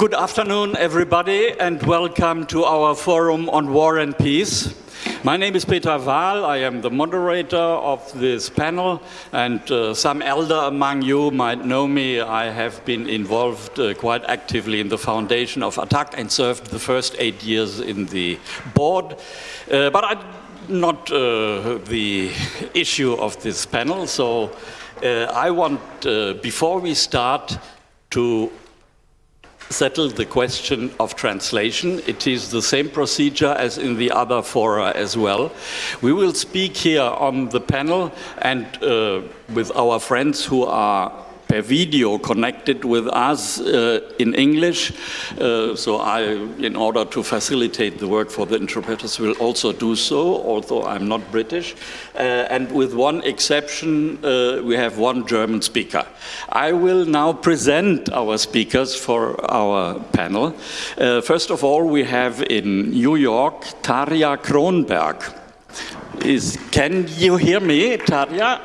Good afternoon, everybody, and welcome to our forum on war and peace. My name is Peter Wahl. I am the moderator of this panel, and uh, some elder among you might know me. I have been involved uh, quite actively in the foundation of ATTAC and served the first eight years in the board. Uh, but I'm not uh, the issue of this panel, so uh, I want, uh, before we start, to settle the question of translation. It is the same procedure as in the other fora as well. We will speak here on the panel and uh, with our friends who are per video connected with us uh, in English. Uh, so I, in order to facilitate the work for the interpreters, will also do so, although I'm not British. Uh, and with one exception, uh, we have one German speaker. I will now present our speakers for our panel. Uh, first of all, we have in New York, Tarja Cronberg. Is, can you hear me, Tarja?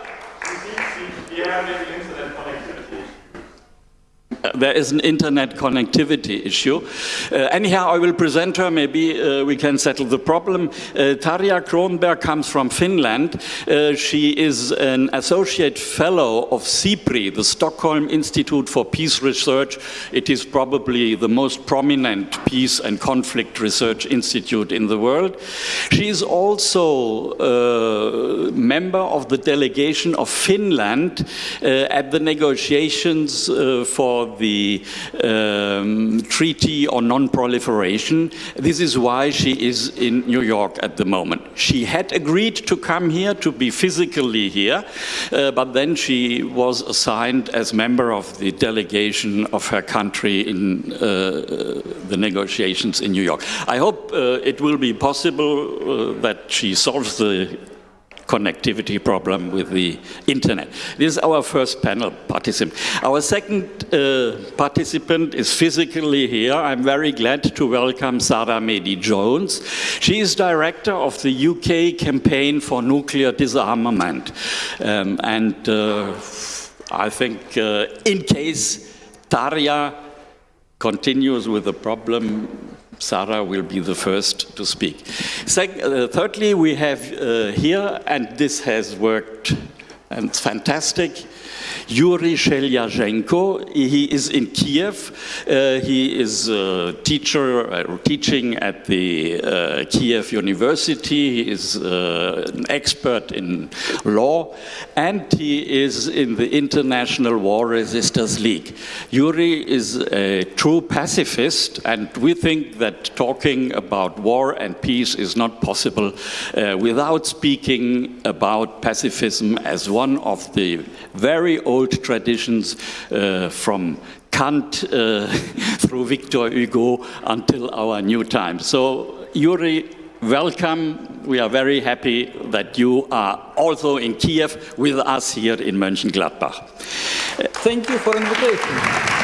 There is an internet connectivity issue. Uh, anyhow, I will present her, maybe uh, we can settle the problem. Uh, Tarja Cronberg comes from Finland. Uh, she is an associate fellow of SIPRI, the Stockholm Institute for Peace Research. It is probably the most prominent peace and conflict research institute in the world. She is also a uh, member of the delegation of Finland uh, at the negotiations for the um, Treaty on Non-Proliferation. This is why she is in New York at the moment. She had agreed to come here, to be physically here, uh, but then she was assigned as member of the delegation of her country in uh, the negotiations in New York. I hope uh, it will be possible uh, that she solves the connectivity problem with the internet. This is our first panel participant. Our second uh, participant is physically here. I'm very glad to welcome Sarah Medi Jones. She is director of the UK campaign for nuclear disarmament. Um, and uh, I think uh, in case Tarja continues with the problem, Sarah will be the first to speak. uh, thirdly, we have uh, here, and this has worked and it's fantastic, Yuri Sheliazhenko. He is in Kiev. Uh, he is a teacher uh, teaching at the uh, Kiev University. He is uh, an expert in law, and he is in the International War Resisters League. Yuri is a true pacifist, and we think that talking about war and peace is not possible uh, without speaking about pacifism as one of the very old traditions uh, from Kant uh, through Victor Hugo until our new time. So Yuri, welcome. We are very happy that you are also in Kiev with us here in Mönchengladbach. Thank you for invitation.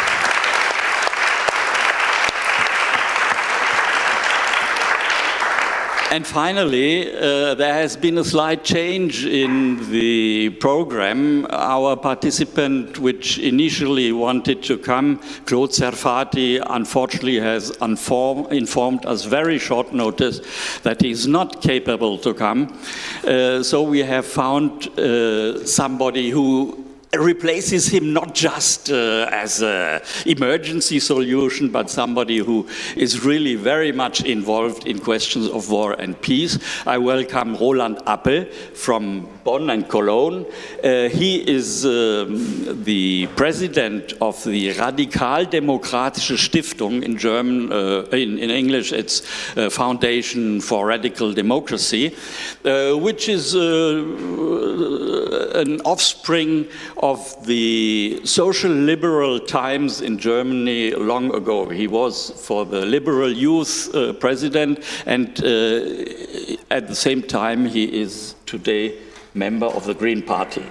And finally, uh, there has been a slight change in the program. Our participant, which initially wanted to come, Claude Serfati, unfortunately has informed us very short notice that he is not capable to come. Uh, so we have found uh, somebody who replaces him not just uh, as an emergency solution, but somebody who is really very much involved in questions of war and peace. I welcome Roland Appel from Bonn and Cologne. Uh, he is um, the president of the Radikaldemokratische Stiftung in German, uh, in, in, English it's uh, Foundation for Radical Democracy, uh, which is uh, an offspring of the social liberal times in Germany long ago. He was for the liberal youth uh, president and at the same time he is today member of the Green Party.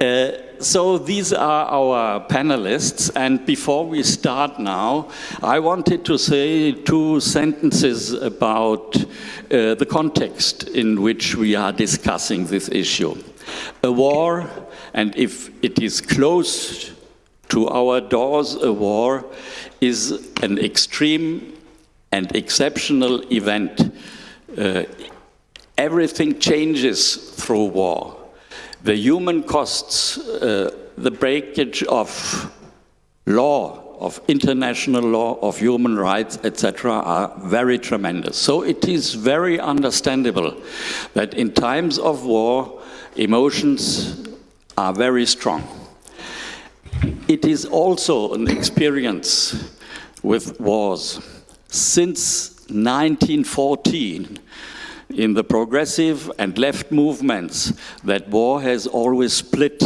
Uh, so these are our panelists, and before we start now, I wanted to say two sentences about uh, the context in which we are discussing this issue. A war, and if it is close to our doors a war is an extreme and exceptional event. Uh, everything changes through war. The human costs, uh, the breakage of law, of international law, of human rights, etc., are very tremendous. So it is very understandable that in times of war, emotions are very strong. It is also an experience with wars. Since 1914, in the progressive and left movements, that war has always split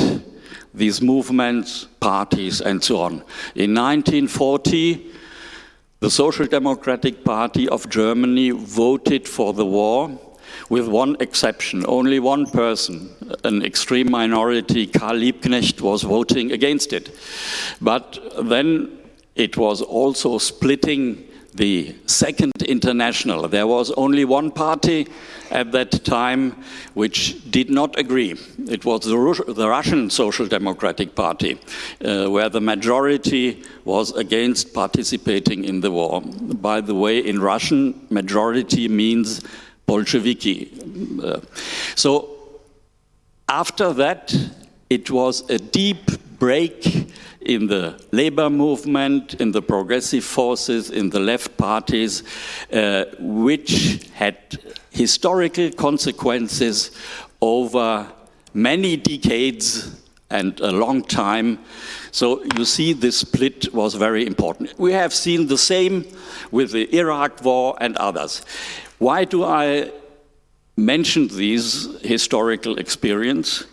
these movements, parties, and so on. In 1940, the Social Democratic Party of Germany voted for the war with one exception. Only one person, an extreme minority, Karl Liebknecht, was voting against it. But then it was also splitting the Second International. There was only one party at that time which did not agree. It was the, Rus the Russian Social Democratic Party, uh, where the majority was against participating in the war. By the way, in Russian, majority means Bolsheviki. So after that, it was a deep break in the labor movement, in the progressive forces, in the left parties, uh, which had historical consequences over many decades and a long time. So you see this split was very important. We have seen the same with the Iraq war and others. Why do I mention these historical experience?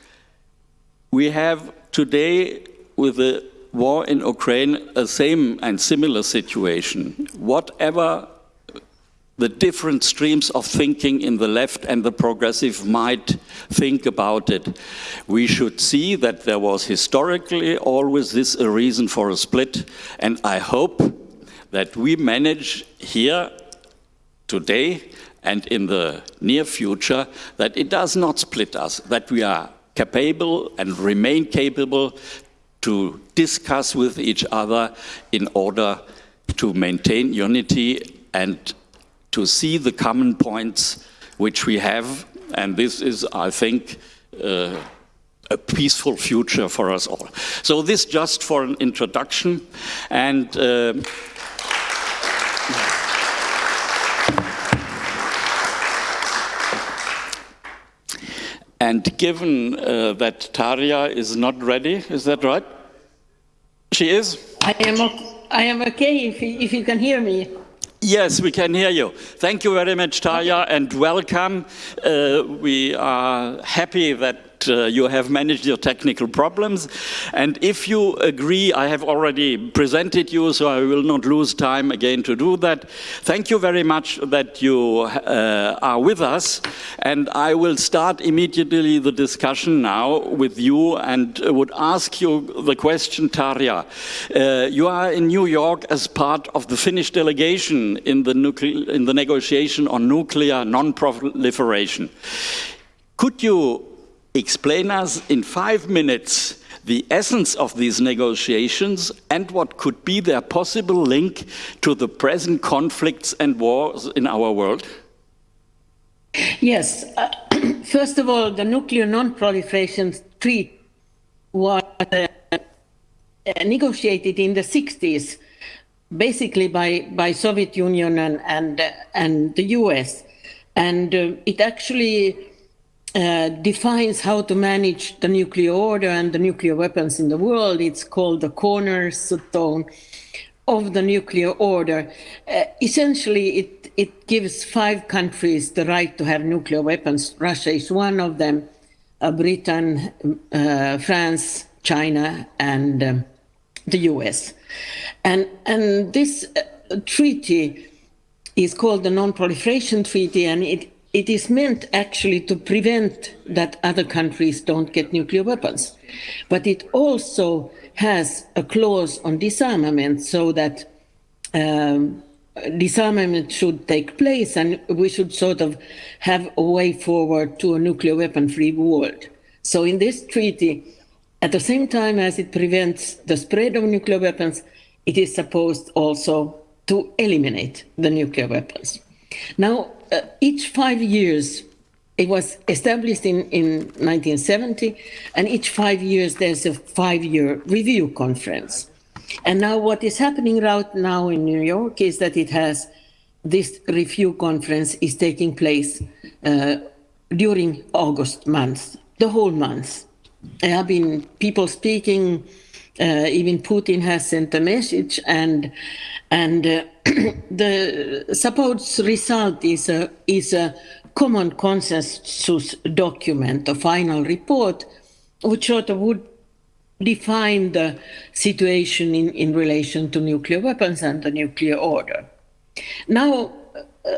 We have today with the war in Ukraine a same and similar situation. Whatever the different streams of thinking in the left and the progressive might think about it. We should see that there was historically always this a reason for a split, and I hope that we manage here today and in the near future that it does not split us, that we are capable and remain capable to discuss with each other in order to maintain unity and to see the common points which we have. And this is, I think, uh, a peaceful future for us all. So this just for an introduction. And uh, And given uh, that Tarja is not ready, is that right? She is? I am, I am okay if, if you can hear me. Yes, we can hear you. Thank you very much, Tarja, and welcome. Uh, we are happy that uh, you have managed your technical problems. And if you agree, I have already presented you, so I will not lose time again to do that. Thank you very much that you uh, are with us. And I will start immediately the discussion now with you and would ask you the question, Tarja. Uh, you are in New York as part of the Finnish delegation in the, in the negotiation on nuclear non-proliferation. Could you explain us in five minutes the essence of these negotiations and what could be their possible link to the present conflicts and wars in our world? Yes. Uh, first of all, the nuclear non-proliferation treaty was uh, negotiated in the 60s, basically by, by Soviet Union and, and, and the US. And uh, it actually uh, defines how to manage the nuclear order and the nuclear weapons in the world. It's called the cornerstone of the nuclear order. Uh, essentially, it, it gives five countries the right to have nuclear weapons. Russia is one of them, uh, Britain, uh, France, China, and um, the US. And, and this uh, treaty is called the Non-Proliferation Treaty, and it it is meant actually to prevent that other countries don't get nuclear weapons. But it also has a clause on disarmament so that um, disarmament should take place and we should sort of have a way forward to a nuclear weapon free world. So in this treaty, At the same time as it prevents the spread of nuclear weapons, it is supposed also to eliminate the nuclear weapons. Now, uh, each five years, it was established in, in 1970, and each five years there's a five-year review conference. And now what is happening right now in New York is that it has, this review conference is taking place uh, during August month, the whole month. There have been people speaking, uh, even Putin has sent a message and and uh, the supposed result is a, is a common consensus document, a final report, which sort of would define the situation in, in relation to nuclear weapons and the nuclear order. Now, uh,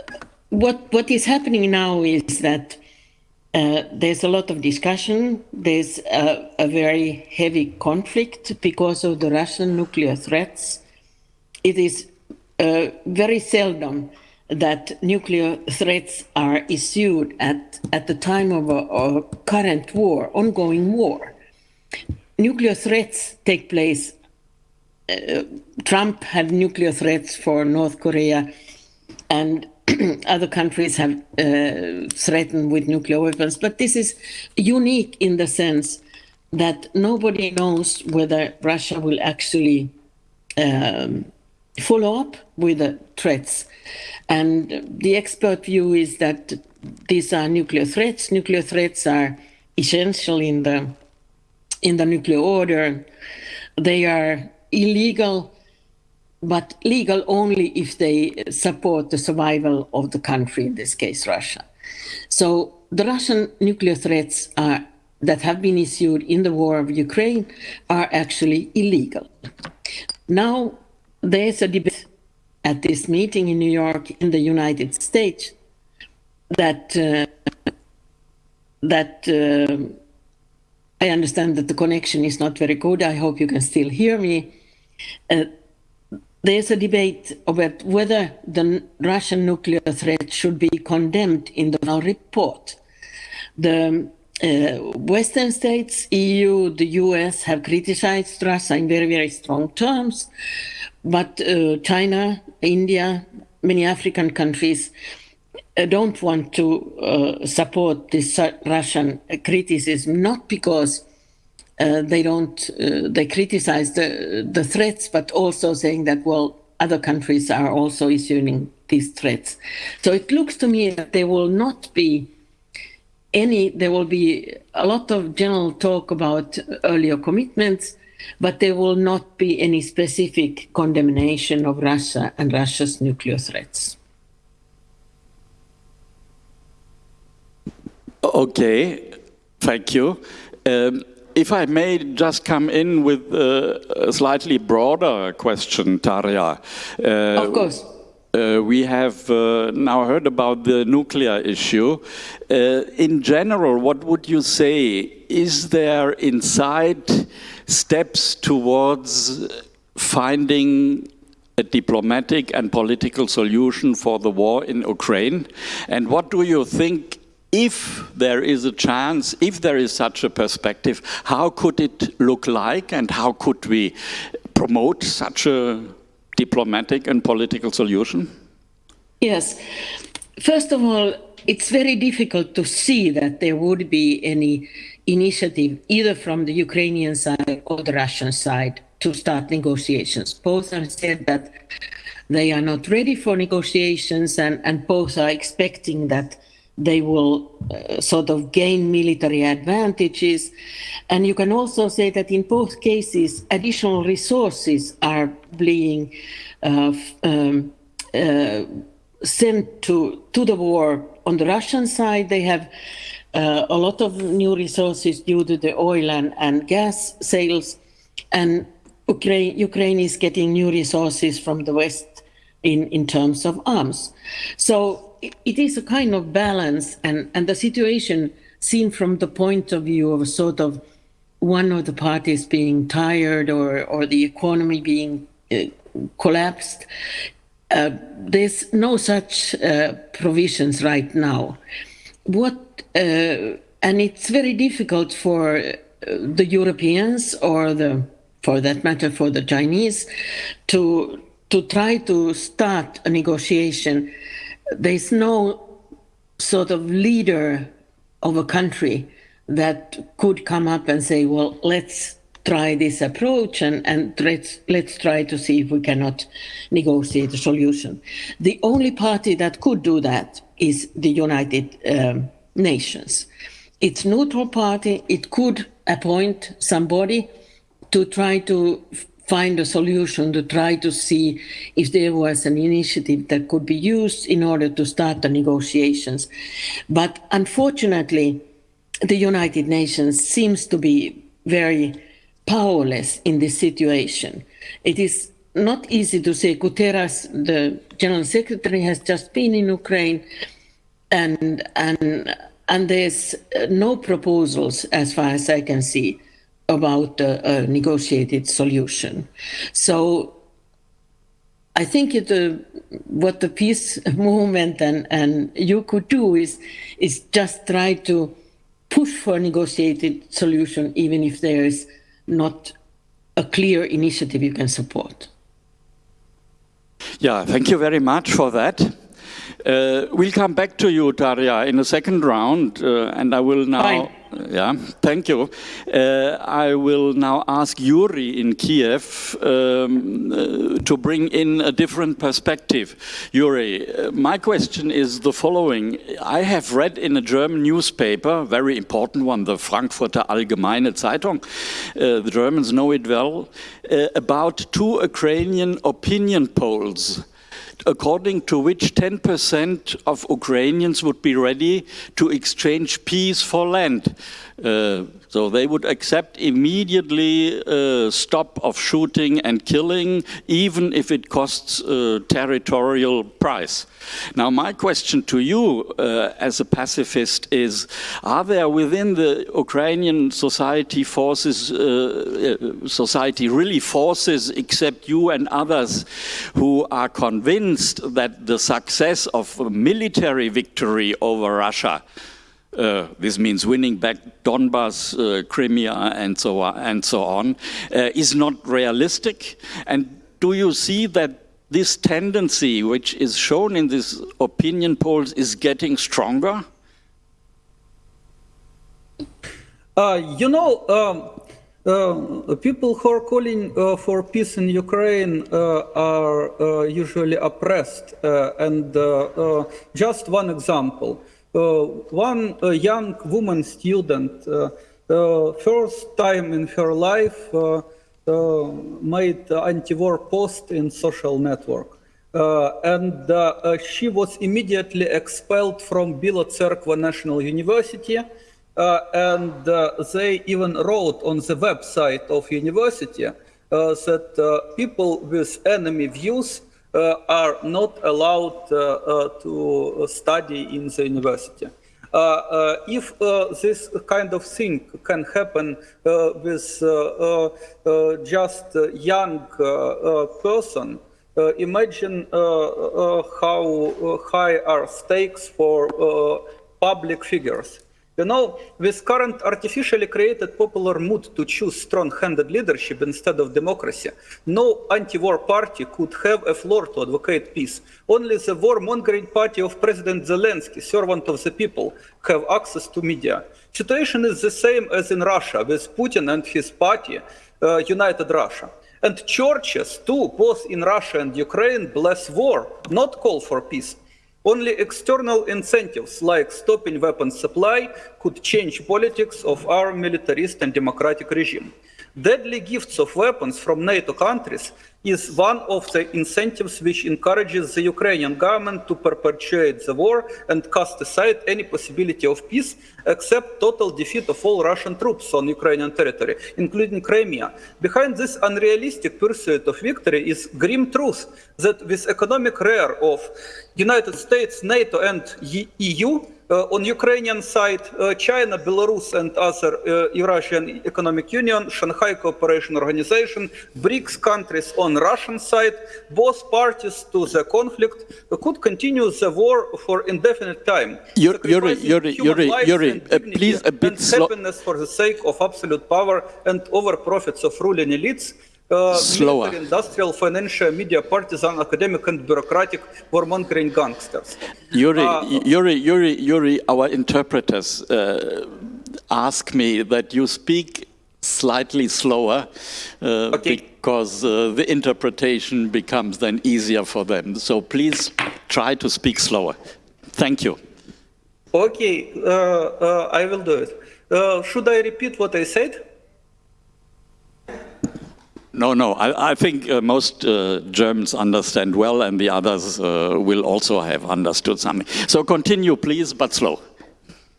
what, what is happening now is that uh, there's a lot of discussion. There's a, a, very heavy conflict because of the Russian nuclear threats. It is uh, very seldom that nuclear threats are issued at, at the time of a, a current war, ongoing war. Nuclear threats take place. Uh, Trump had nuclear threats for North Korea, and other countries have uh, threatened with nuclear weapons. But this is unique in the sense that nobody knows whether Russia will actually um, follow up with the threats. And the expert view is that these are nuclear threats. Nuclear threats are essential in the in the nuclear order. They are illegal, but legal only if they support the survival of the country, in this case, Russia. So the Russian nuclear threats are, that have been issued in the war of Ukraine are actually illegal. Now, there's a debate at this meeting in New York in the United States that uh, that uh, I understand that the connection is not very good. I hope you can still hear me. Uh, there's a debate about whether the Russian nuclear threat should be condemned in the report. The uh, Western states, EU, the US have criticized Russia in very, very strong terms. But uh, China, India, many African countries uh, don't want to uh, support this Russian criticism, not because uh, they don't, uh, they criticize the, the threats, but also saying that, well, other countries are also issuing these threats. So it looks to me that there will not be any, there will be a lot of general talk about earlier commitments, but there will not be any specific condemnation of Russia and Russia's nuclear threats. Okay, thank you. Um, if I may just come in with a slightly broader question, Tarja. Uh, of course. Uh, we have uh, now heard about the nuclear issue. Uh, in general, what would you say? Is there inside steps towards finding a diplomatic and political solution for the war in Ukraine? And what do you think if there is a chance, if there is such a perspective, how could it look like and how could we promote such a diplomatic and political solution? Yes. First of all, it's very difficult to see that there would be any initiative either from the Ukrainian side or the Russian side to start negotiations. Both have said that they are not ready for negotiations and, and both are expecting that they will uh, sort of gain military advantages. And you can also say that in both cases, additional resources are being uh, um, uh, sent to, to the war. On the Russian side, they have uh, a lot of new resources due to the oil and, and gas sales. And Ukraine, Ukraine is getting new resources from the West in, in terms of arms. So it, it is a kind of balance and, and the situation seen from the point of view of sort of one of the parties being tired or, or the economy being uh, collapsed. Uh, there's no such uh, provisions right now. What uh, and it's very difficult for the Europeans or the, for that matter, for the Chinese, to to try to start a negotiation. There's no sort of leader of a country that could come up and say, well, let's try this approach and, and let's, let's try to see if we cannot negotiate a solution. The only party that could do that is the United um, Nations. It's neutral party. It could appoint somebody to try to find a solution to try to see if there was an initiative that could be used in order to start the negotiations. But unfortunately, the United Nations seems to be very powerless in this situation. It is not easy to say Guterres, the General Secretary, has just been in Ukraine, and and and there's no proposals, as far as I can see, about a, a negotiated solution. So I think it, uh, what the peace movement and, and you could do is, is just try to push for a negotiated solution, even if there is not a clear initiative you can support. Yeah, thank you very much for that. Uh, we'll come back to you, Daria, in the second round, uh, and I will now. Fine. Yeah, thank you. Uh, I will now ask Yuri in Kiev um, uh, to bring in a different perspective. Yuri, uh, my question is the following. I have read in a German newspaper, very important one, the Frankfurter Allgemeine Zeitung, uh, the Germans know it well, uh, about two Ukrainian opinion polls according to which 10% of Ukrainians would be ready to exchange peace for land. Uh, so they would accept immediately uh, stop of shooting and killing, even if it costs uh, territorial price. Now, my question to you uh, as a pacifist is, are there within the Ukrainian society forces, uh, society really forces, except you and others, who are convinced that the success of a military victory over Russia uh, this means winning back Donbas, uh, Crimea, and so on, and so on uh, is not realistic. And do you see that this tendency, which is shown in these opinion polls, is getting stronger? Uh, you know, um, uh, people who are calling uh, for peace in Ukraine uh, are usually oppressed. and just one example. Uh, one uh, young woman student, uh, first time in her life, made anti-war post in social network. and she was immediately expelled from Bila Tserkva National University. Uh, and uh, they even wrote on the website of university uh, that people with enemy views uh, Uh, are not allowed uh, uh, to study in the university. Uh, uh, if this kind of thing can happen with just a young person, imagine how high are stakes for public figures. You know, with current artificially created popular mood to choose strong-handed leadership instead of democracy, no anti-war party could have a floor to advocate peace. Only the war-mongering party of President Zelensky, servant of the people, have access to media. Situation is the same as in Russia, with Putin and his party, uh, United Russia. And churches, too, both in Russia and Ukraine, bless war, not call for peace. Only external incentives like stopping weapons supply could change politics of our militarist and democratic regime. Deadly gifts of weapons from NATO countries is one of the incentives which encourages the Ukrainian government to perpetuate the war and cast aside any possibility of peace except total defeat of all Russian troops on Ukrainian territory, including Crimea. Behind this unrealistic pursuit of victory is grim truth that with economic rear of United States, NATO and EU, on Ukrainian side, uh, China, Belarus, and other uh, Eurasian Economic Union, Shanghai Cooperation Organization, BRICS countries on Russian side, both parties to the conflict could continue the war for indefinite time. Yuri- Yuri, Yuri, Yuri, Yuri, uh, please a bit slow- happiness for the sake of absolute power and over profits of ruling elites. Uh, Slower. industrial, financial, media, partisan, academic, and bureaucratic warmongering gangsters. Yuri, Uh, Yuri, Yuri, Yuri, our interpreters uh, ask me that you speak slightly slower uh, Okay. because uh, the interpretation becomes then easier for them. So please try to speak slower. Thank you. Okay, uh, uh, I will do it. Uh, should I repeat what I said? No, no, I, I think uh, most uh, Germans understand well, and the others uh, will also have understood something. So continue, please, but slow.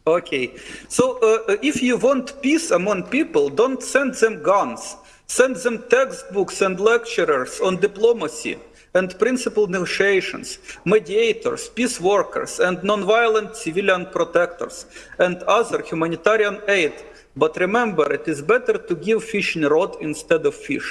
Okay, so uh, if you want peace among people, don't send them guns. Send them textbooks and lecturers on diplomacy and principal negotiations, mediators, peace workers, and nonviolent civilian protectors, and other humanitarian aid. But remember, it is better to give fishing rod instead of fish.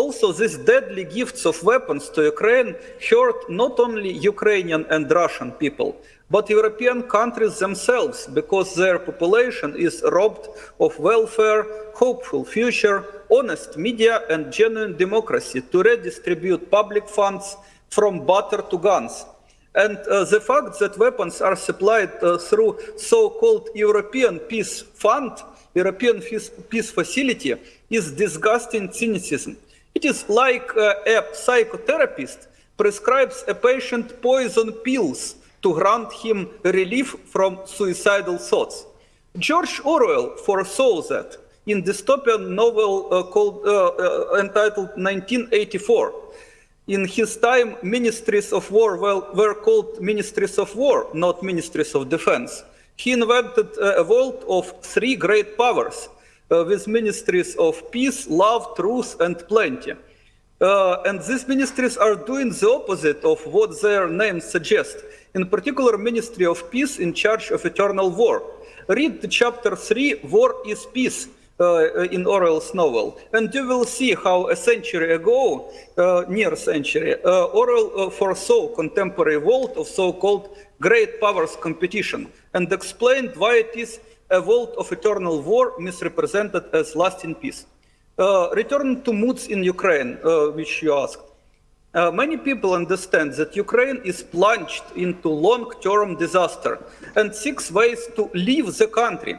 Also, these deadly gifts of weapons to Ukraine hurt not only Ukrainian and Russian people, but European countries themselves, because their population is robbed of welfare, hopeful future, honest media, and genuine democracy to redistribute public funds from butter to guns. And uh, the fact that weapons are supplied uh, through so-called European Peace Fund, European Peace, Facility, is disgusting cynicism. It is like uh, a psychotherapist prescribes a patient poison pills to grant him relief from suicidal thoughts. George Orwell foresaw that in dystopian novel uh, called, uh, uh, entitled 1984. In his time, ministries of war well, were called ministries of war, not ministries of defense. He invented uh, a world of three great powers uh, with ministries of peace, love, truth, and plenty. Uh, and these ministries are doing the opposite of what their names suggest. In particular, Ministry of Peace in charge of eternal war. Read the chapter 3, War is Peace, uh, in Orwell's novel, and you will see how a century ago, uh, near century, uh, Orwell uh, foresaw contemporary world of so-called great powers competition and explained why it is a world of eternal war misrepresented as lasting peace. Uh, return to moods in Ukraine, uh, which you asked. Uh, many people understand that Ukraine is plunged into long-term disaster and seeks ways to leave the country.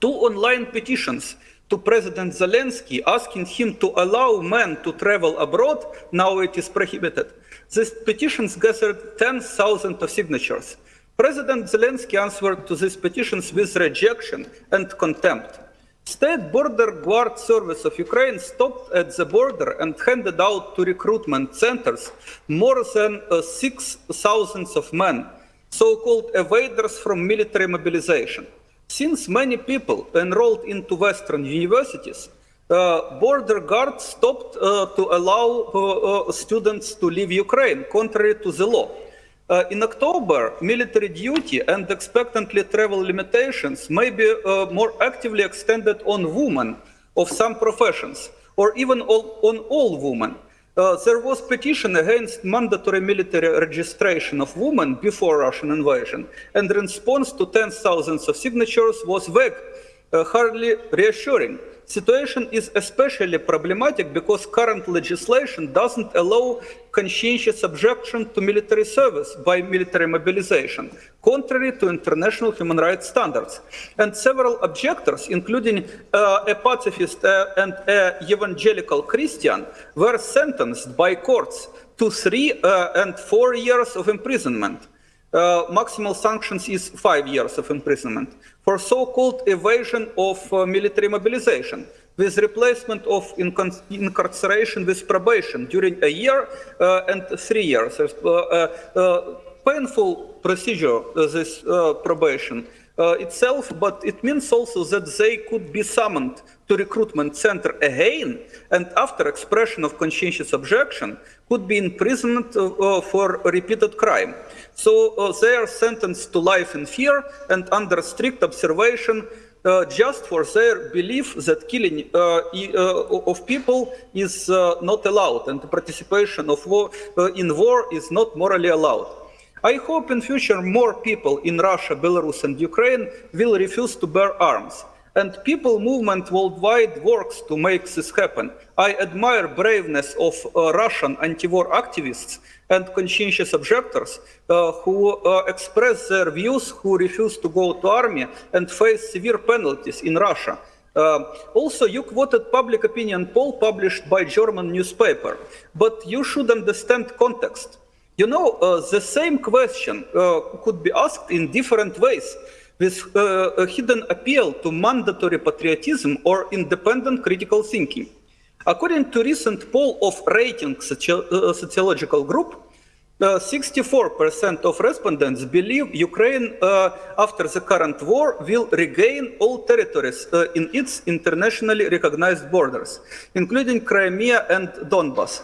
Two online petitions to President Zelensky asking him to allow men to travel abroad, now it is prohibited. These petitions gathered 10,000 of signatures. President Zelensky answered to these petitions with rejection and contempt. State Border Guard Service of Ukraine stopped at the border and handed out to recruitment centers more than uh, 6,000 of men, so-called evaders from military mobilization. Since many people enrolled into Western universities, uh, border guard stopped uh, to allow uh, uh, students to leave Ukraine, contrary to the law. Uh, in October, military duty and expectantly travel limitations may be uh, more actively extended on women of some professions, or even all, on all women. Uh, there was petition against mandatory military registration of women before Russian invasion, and response to tens of thousands of signatures was vague, uh, hardly reassuring. Situation is especially problematic because current legislation doesn't allow conscientious objection to military service by military mobilization, contrary to international human rights standards. And several objectors, including uh, a pacifist uh, and an evangelical Christian, were sentenced by courts to three uh, and four years of imprisonment. Uh, maximal sanctions is five years of imprisonment for so-called evasion of uh, military mobilization with replacement of incarceration with probation during a year uh, and three years. Uh, uh, uh, painful procedure, uh, this probation. itself, but it means also that they could be summoned to recruitment center again, and after expression of conscientious objection, could be imprisoned for repeated crime. So uh, they are sentenced to life in fear and under strict observation uh, just for their belief that killing uh, uh, of people is not allowed and the participation of war, in war is not morally allowed. I hope in future more people in Russia, Belarus and Ukraine will refuse to bear arms. And people movement worldwide works to make this happen. I admire braveness of uh, Russian anti-war activists and conscientious objectors uh, who uh, express their views, who refuse to go to army and face severe penalties in Russia. Uh, also, you quoted public opinion poll published by German newspaper, but you should understand context. You know, uh, the same question uh, could be asked in different ways with uh, a hidden appeal to mandatory patriotism or independent critical thinking. According to recent poll of rating uh, sociological group, 64% uh, of respondents believe Ukraine, uh, after the current war, will regain all territories uh, in its internationally recognized borders, including Crimea and Donbass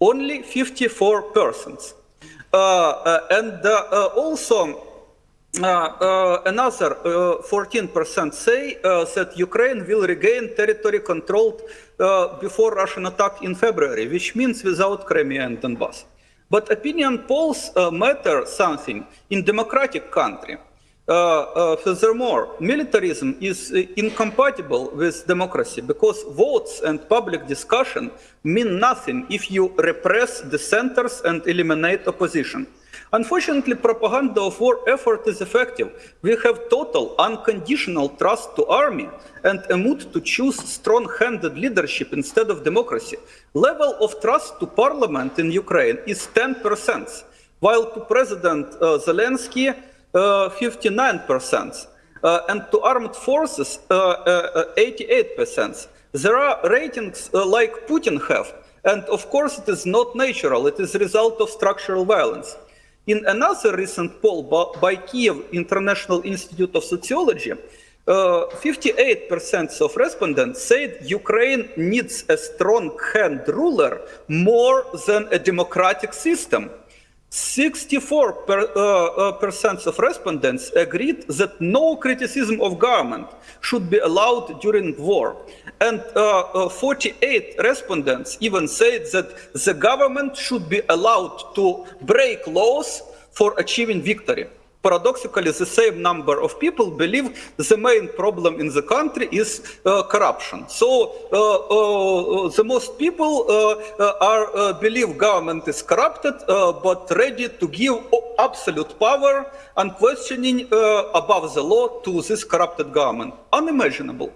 only 54%. Uh, uh, and also, another 14% say that Ukraine will regain territory controlled before Russian attack in February, which means without Crimea and Donbass. But opinion polls matter something in democratic country. Uh, uh, furthermore, militarism is uh, incompatible with democracy because votes and public discussion mean nothing if you repress dissenters and eliminate opposition. Unfortunately, propaganda of war effort is effective. We have total unconditional trust to army and a mood to choose strong-handed leadership instead of democracy. Level of trust to parliament in Ukraine is 10%, while to President uh, Zelensky, 59%, uh, and to armed forces, 88%. Uh, uh, there are ratings like Putin have, and of course it is not natural, it is a result of structural violence. In another recent poll by Kiev International Institute of Sociology, 58% uh, of respondents said Ukraine needs a strong hand ruler more than a democratic system. 64% per, uh, uh, of respondents agreed that no criticism of government should be allowed during war. And uh, 48 respondents even said that the government should be allowed to break laws for achieving victory paradoxically, the same number of people believe the main problem in the country is uh, corruption. So uh, uh, the most people are believe government is corrupted, but ready to give absolute power, unquestioning above the law to this corrupted government. Unimaginable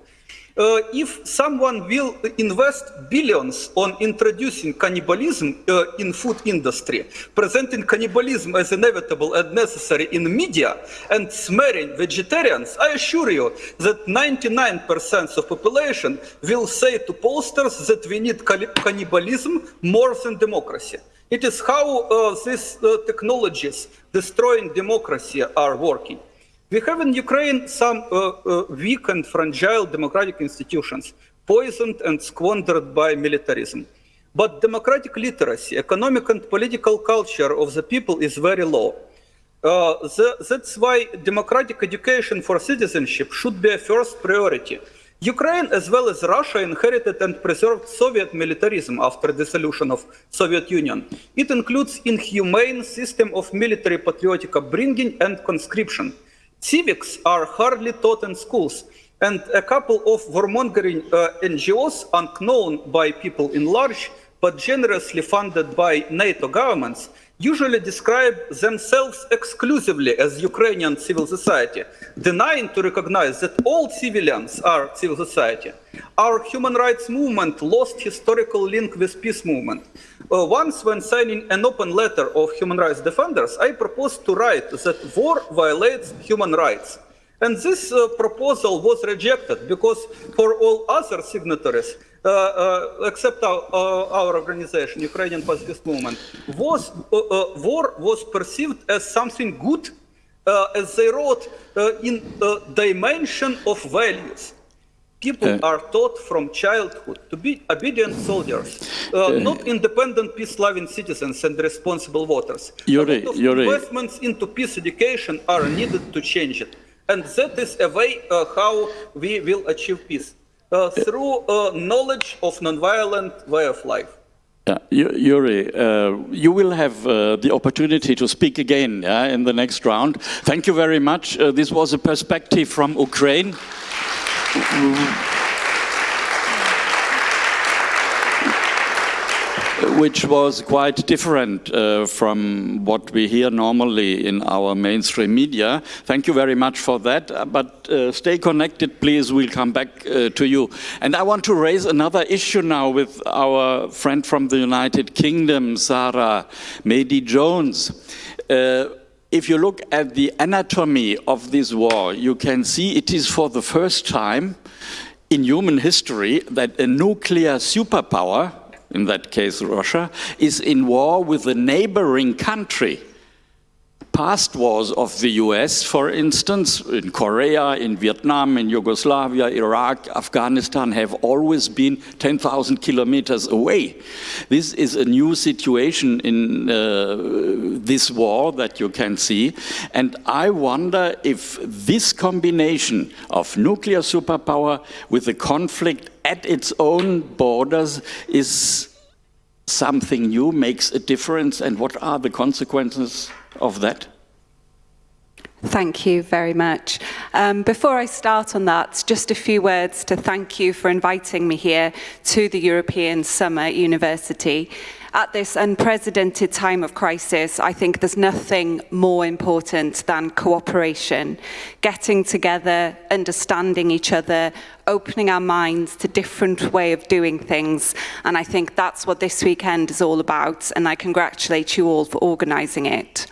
uh, if someone will invest billions on introducing cannibalism uh, in food industry, presenting cannibalism as inevitable and necessary in media, and smearing vegetarians, I assure you that 99% of population will say to pollsters that we need cannibalism more than democracy. It is how uh, these uh, technologies destroying democracy are working. We have in Ukraine some uh, uh, weak and fragile democratic institutions, poisoned and squandered by militarism. But democratic literacy, economic and political culture of the people is very low. Uh, the, that's why democratic education for citizenship should be a first priority. Ukraine, as well as Russia, inherited and preserved Soviet militarism after dissolution of Soviet Union. It includes inhumane system of military patriotic upbringing and conscription. Civics are hardly taught in schools, and a couple of warmongering uh, NGOs, unknown by people in large, but generously funded by NATO governments, usually describe themselves exclusively as Ukrainian civil society, denying to recognize that all civilians are civil society. Our human rights movement lost historical link with peace movement. Uh, once when signing an open letter of human rights defenders, I proposed to write that war violates human rights. And this uh, proposal was rejected because for all other signatories, except our, uh, our, organization, Ukrainian Pacifist Movement, was, uh, war was perceived as something good uh, as they wrote, uh, in uh, dimension of values. People Uh, are taught from childhood to be obedient soldiers, uh, not independent, peace-loving citizens and responsible voters. Yuri, a Yuri. investments into peace education are needed to change it, and that is a way uh, how we will achieve peace uh, through uh, knowledge of nonviolent way of life. Yeah, Yu- Yuri, uh, you will have uh, the opportunity to speak again yeah, in the next round. Thank you very much. Uh, this was a perspective from Ukraine. Which was quite different uh, from what we hear normally in our mainstream media. Thank you very much for that. Uh, But uh, stay connected, please. We'll come back uh, to you. And I want to raise another issue now with our friend from the United Kingdom, Sarah Medi Jones. Uh, if you look at the anatomy of this war, you can see it is for the first time in human history that a nuclear superpower, in that case Russia, is in war with a neighboring country. Past wars of the US, for instance, in Korea, in Vietnam, in Yugoslavia, Iraq, Afghanistan, have always been 10,000 kilometers away. This is a new situation in uh, this war that you can see. And I wonder if this combination of nuclear superpower with a conflict at its own borders is something new, makes a difference, and what are the consequences of that? Thank you very much. Um, before I start on that, just a few words to thank you for inviting me here to the European Summer University. At this unprecedented time of crisis, I think there's nothing more important than cooperation, getting together, understanding each other, opening our minds to different way of doing things. And I think that's what this weekend is all about. And I congratulate you all for organising it.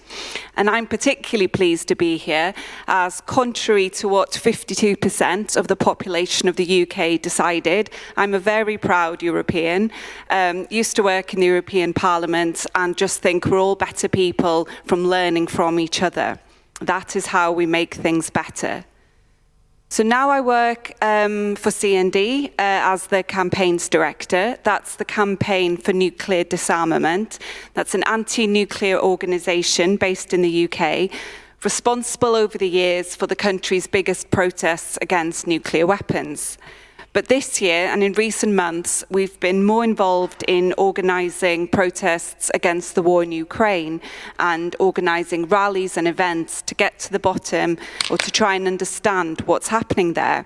And I'm particularly pleased to be here as contrary to what 52% of the population of the UK decided, I'm a very proud European, um, used to work in the European Parliament and just think we're all better people from learning from each other. That is how we make things better. So now I work um, for CND uh, as the campaigns director. That's the campaign for nuclear disarmament. That's an anti-nuclear organisation based in the UK, responsible over the years for the country's biggest protests against nuclear weapons. But this year and in recent months, we've been more involved in organising protests against the war in Ukraine and organising rallies and events to get to the bottom or to try and understand what's happening there.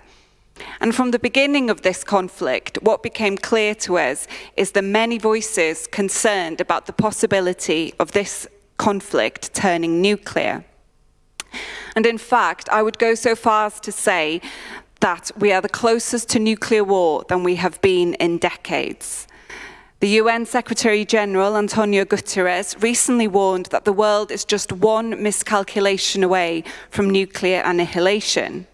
And from the beginning of this conflict, what became clear to us is the many voices concerned about the possibility of this conflict turning nuclear. And in fact, I would go so far as to say that we are the closest to nuclear war than we have been in decades. The UN Secretary General Antonio Guterres recently warned that the world is just one miscalculation away from nuclear annihilation.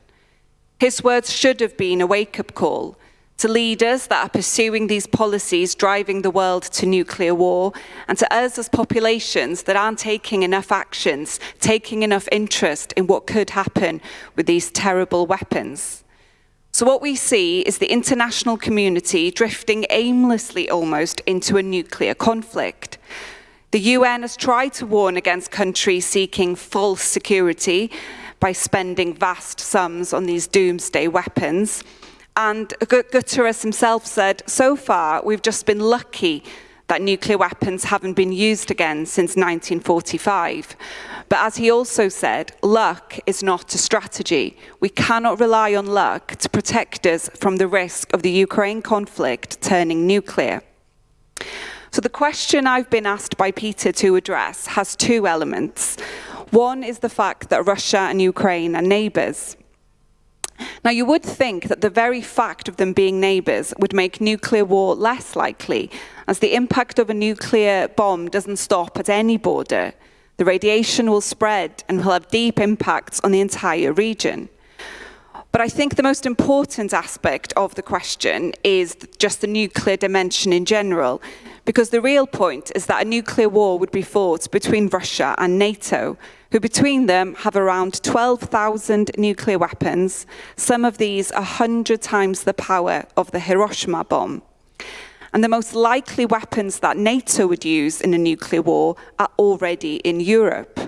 His words should have been a wake-up call to leaders that are pursuing these policies driving the world to nuclear war, and to us as populations that aren't taking enough actions, taking enough interest in what could happen with these terrible weapons. So what we see is the international community drifting aimlessly almost into a nuclear conflict. The UN has tried to warn against countries seeking false security by spending vast sums on these doomsday weapons. And Guterres himself said, so far, we've just been lucky that nuclear weapons haven't been used again since 1945. But as he also said, luck is not a strategy. We cannot rely on luck to protect us from the risk of the Ukraine conflict turning nuclear. So the question I've been asked by Peter to address has two elements. One is the fact that Russia and Ukraine are neighbours. Now, you would think that the very fact of them being neighbours would make nuclear war less likely, as the impact of a nuclear bomb doesn't stop at any border. The radiation will spread and will have deep impacts on the entire region. But I think the most important aspect of the question is just the nuclear dimension in general, because the real point is that a nuclear war would be fought between Russia and NATO, who between them have around 12,000 nuclear weapons, some of these 100 times the power of the Hiroshima bomb. And the most likely weapons that NATO would use in a nuclear war are already in Europe.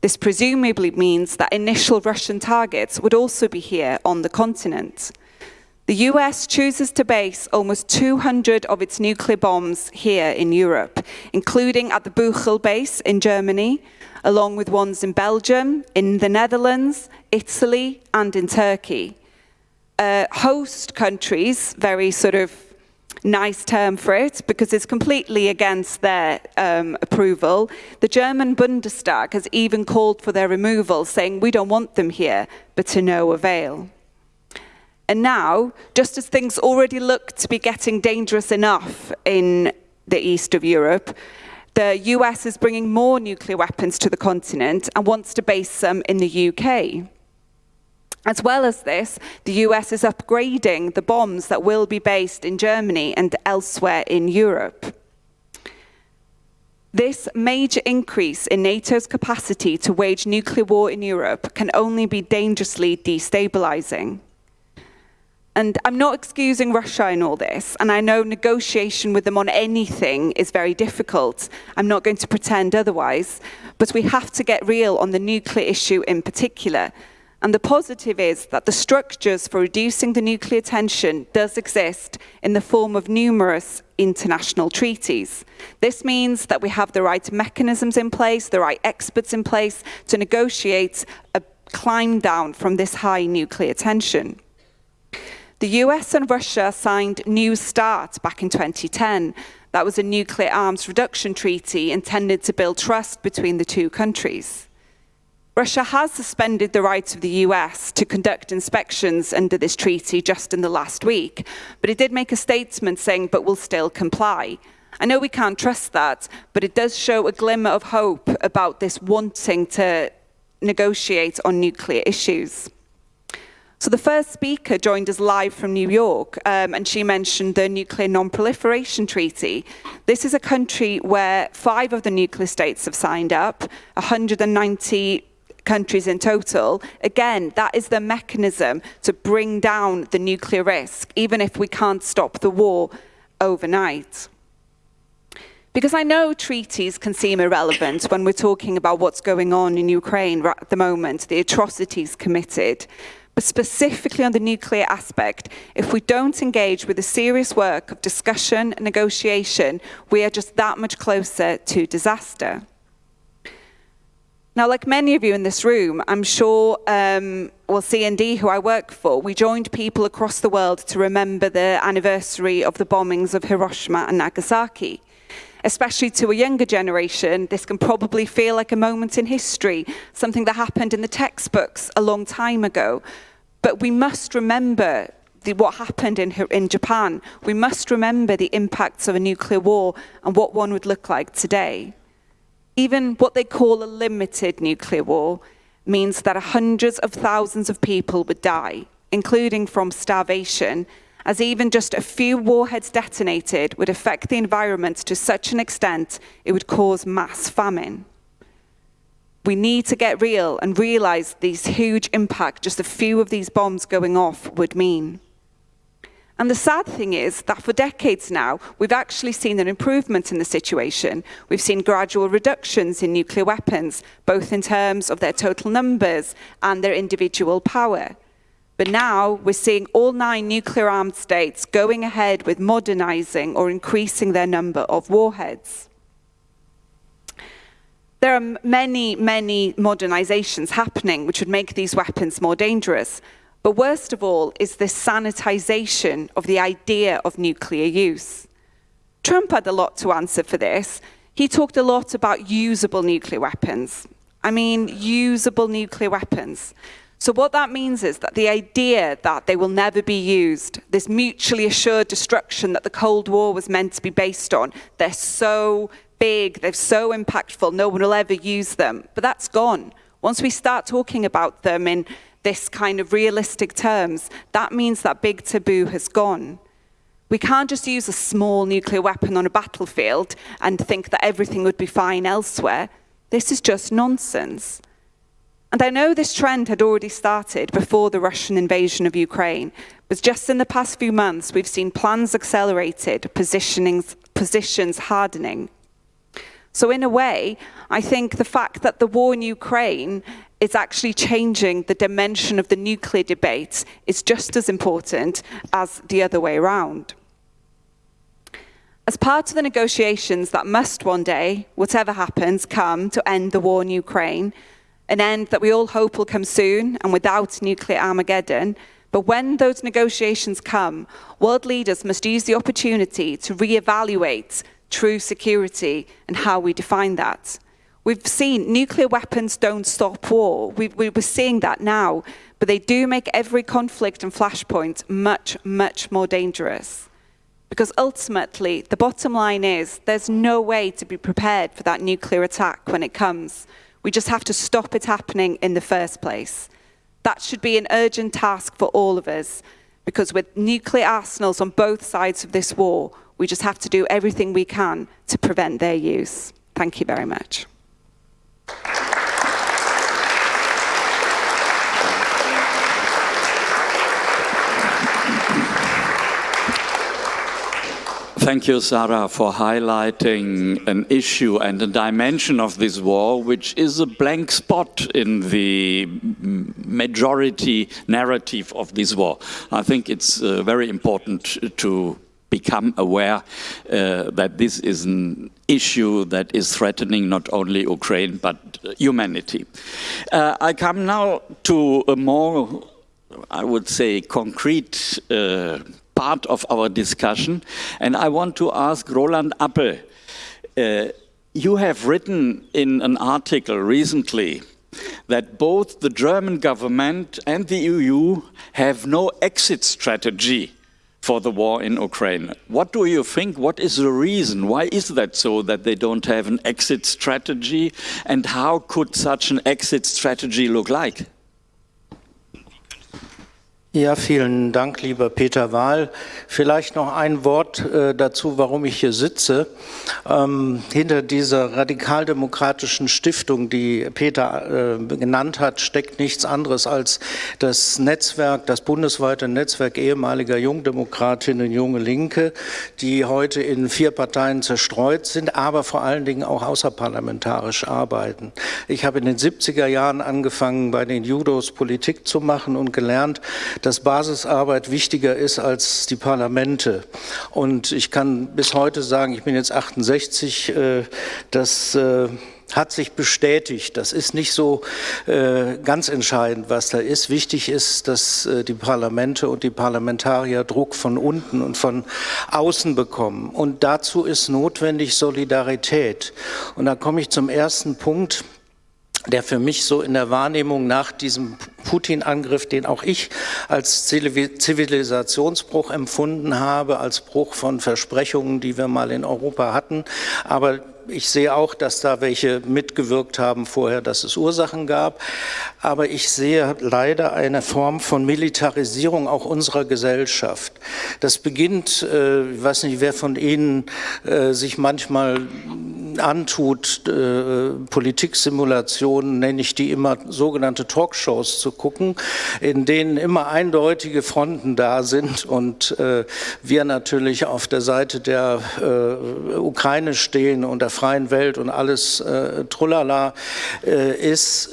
This presumably means that initial Russian targets would also be here on the continent. The US chooses to base almost 200 of its nuclear bombs here in Europe, including at the Buchel base in Germany, along with ones in Belgium, in the Netherlands, Italy, and in Turkey. Uh, host countries, very sort of nice term for it because it's completely against their um, approval. The German Bundestag has even called for their removal, saying we don't want them here, but to no avail. And now, just as things already look to be getting dangerous enough in the east of Europe, the US is bringing more nuclear weapons to the continent and wants to base them in the UK. As well as this, the US is upgrading the bombs that will be based in Germany and elsewhere in Europe. This major increase in NATO's capacity to wage nuclear war in Europe can only be dangerously destabilizing. And I'm not excusing Russia in all this, and I know negotiation with them on anything is very difficult. I'm not going to pretend otherwise, but we have to get real on the nuclear issue in particular. And the positive is that the structures for reducing the nuclear tension does exist in the form of numerous international treaties. This means that we have the right mechanisms in place, the right experts in place to negotiate a climb down from this high nuclear tension. The US and Russia signed New START back in 2010. That was a nuclear arms reduction treaty intended to build trust between the two countries. Russia has suspended the rights of the US to conduct inspections under this treaty just in the last week, but it did make a statement saying, but we'll still comply. I know we can't trust that, but it does show a glimmer of hope about this wanting to negotiate on nuclear issues. So the first speaker joined us live from New York, um, and she mentioned the Nuclear Non-Proliferation Treaty. This is a country where five of the nuclear states have signed up, 190 countries in total. Again, that is the mechanism to bring down the nuclear risk, even if we can't stop the war overnight. Because I know treaties can seem irrelevant when we're talking about what's going on in Ukraine at the moment, the atrocities committed. But specifically on the nuclear aspect, if we don't engage with the serious work of discussion and negotiation, we are just that much closer to disaster. Now, like many of you in this room, I'm sure, um, well, CND, who I work for, we joined people across the world to remember the anniversary of the bombings of Hiroshima and Nagasaki. Especially to a younger generation, this can probably feel like a moment in history, something that happened in the textbooks a long time ago. But we must remember the, what happened in, in Japan. We must remember the impacts of a nuclear war and what one would look like today. Even what they call a limited nuclear war means that hundreds of thousands of people would die, including from starvation, as even just a few warheads detonated would affect the environment to such an extent it would cause mass famine. We need to get real and realize these huge impact just a few of these bombs going off would mean. And the sad thing is that for decades now, we've actually seen an improvement in the situation. We've seen gradual reductions in nuclear weapons, both in terms of their total numbers and their individual power. But now we're seeing all nine nuclear armed states going ahead with modernizing or increasing their number of warheads. There are many, many modernizations happening which would make these weapons more dangerous. But worst of all is this sanitization of the idea of nuclear use. Trump had a lot to answer for this. He talked a lot about usable nuclear weapons. I mean, usable nuclear weapons. So what that means is that the idea that they will never be used, this mutually assured destruction that the Cold War was meant to be based on, they're so big, they're so impactful, no one will ever use them. But that's gone. Once we start talking about them in this kind of realistic terms, that means that big taboo has gone. We can't just use a small nuclear weapon on a battlefield and think that everything would be fine elsewhere. This is just nonsense. And I know this trend had already started before the Russian invasion of Ukraine, but just in the past few months, we've seen plans accelerated, positions hardening. So in a way, I think the fact that the war in Ukraine is actually changing the dimension of the nuclear debate is just as important as the other way around. As part of the negotiations that must one day, whatever happens, come to end the war in Ukraine, an end that we all hope will come soon and without nuclear Armageddon, but when those negotiations come, world leaders must use the opportunity to re-evaluate true security and how we define that. We've seen nuclear weapons don't stop war. We, we, we're seeing that now, but they do make every conflict and flashpoint much, much more dangerous. Because ultimately, the bottom line is there's no way to be prepared for that nuclear attack when it comes. We just have to stop it happening in the first place. That should be an urgent task for all of us, because with nuclear arsenals on both sides of this war, we just have to do everything we can to prevent their use. Thank you very much. Thank you, Sarah, for highlighting an issue and a dimension of this war, which is a blank spot in the majority narrative of this war. I think it's uh, very important to become aware uh, that this is an issue that is threatening not only Ukraine but humanity. Uh, I come now to a more, I would say, concrete uh, part of our discussion. And I want to ask Roland Appel, uh, you have written in an article recently that both the German government and the EU have no exit strategy for the war in Ukraine. What do you think? What is the reason? Why is that so that they don't have an exit strategy? And how could such an exit strategy look like? Ja, vielen Dank, lieber Peter Wahl. Vielleicht noch ein Wort äh, dazu, warum ich hier sitze. Ähm, hinter dieser radikaldemokratischen Stiftung, die Peter äh, genannt hat, steckt nichts anderes als das Netzwerk, das bundesweite Netzwerk ehemaliger Jungdemokratinnen, junge Linke, die heute in vier Parteien zerstreut sind, aber vor allen Dingen auch außerparlamentarisch arbeiten. Ich habe in den 70er Jahren angefangen, bei den Judos Politik zu machen und gelernt, dass Basisarbeit wichtiger ist als die Parlamente. Und ich kann bis heute sagen, ich bin jetzt 68, äh, das äh, hat sich bestätigt. Das ist nicht so äh, ganz entscheidend, was da ist. Wichtig ist, dass die Parlamente und die Parlamentarier Druck von unten und von außen bekommen. Und dazu ist notwendig Solidarität. Und da komme ich zum ersten Punkt der für mich so in der Wahrnehmung nach diesem Putin-Angriff, den auch ich als Zivilisationsbruch empfunden habe, als Bruch von Versprechungen, die wir mal in Europa hatten, aber ich sehe auch, dass da welche mitgewirkt haben vorher, dass es Ursachen gab. Aber ich sehe leider eine Form von Militarisierung auch unserer Gesellschaft. Das beginnt, äh, ich weiß nicht, wer von Ihnen äh, sich manchmal antut, äh, Politiksimulationen, nenne ich die immer, sogenannte Talkshows zu gucken, in denen immer eindeutige Fronten da sind und äh, wir natürlich auf der Seite der Ukraine stehen und der freien Welt und alles äh, Trullala äh, ist.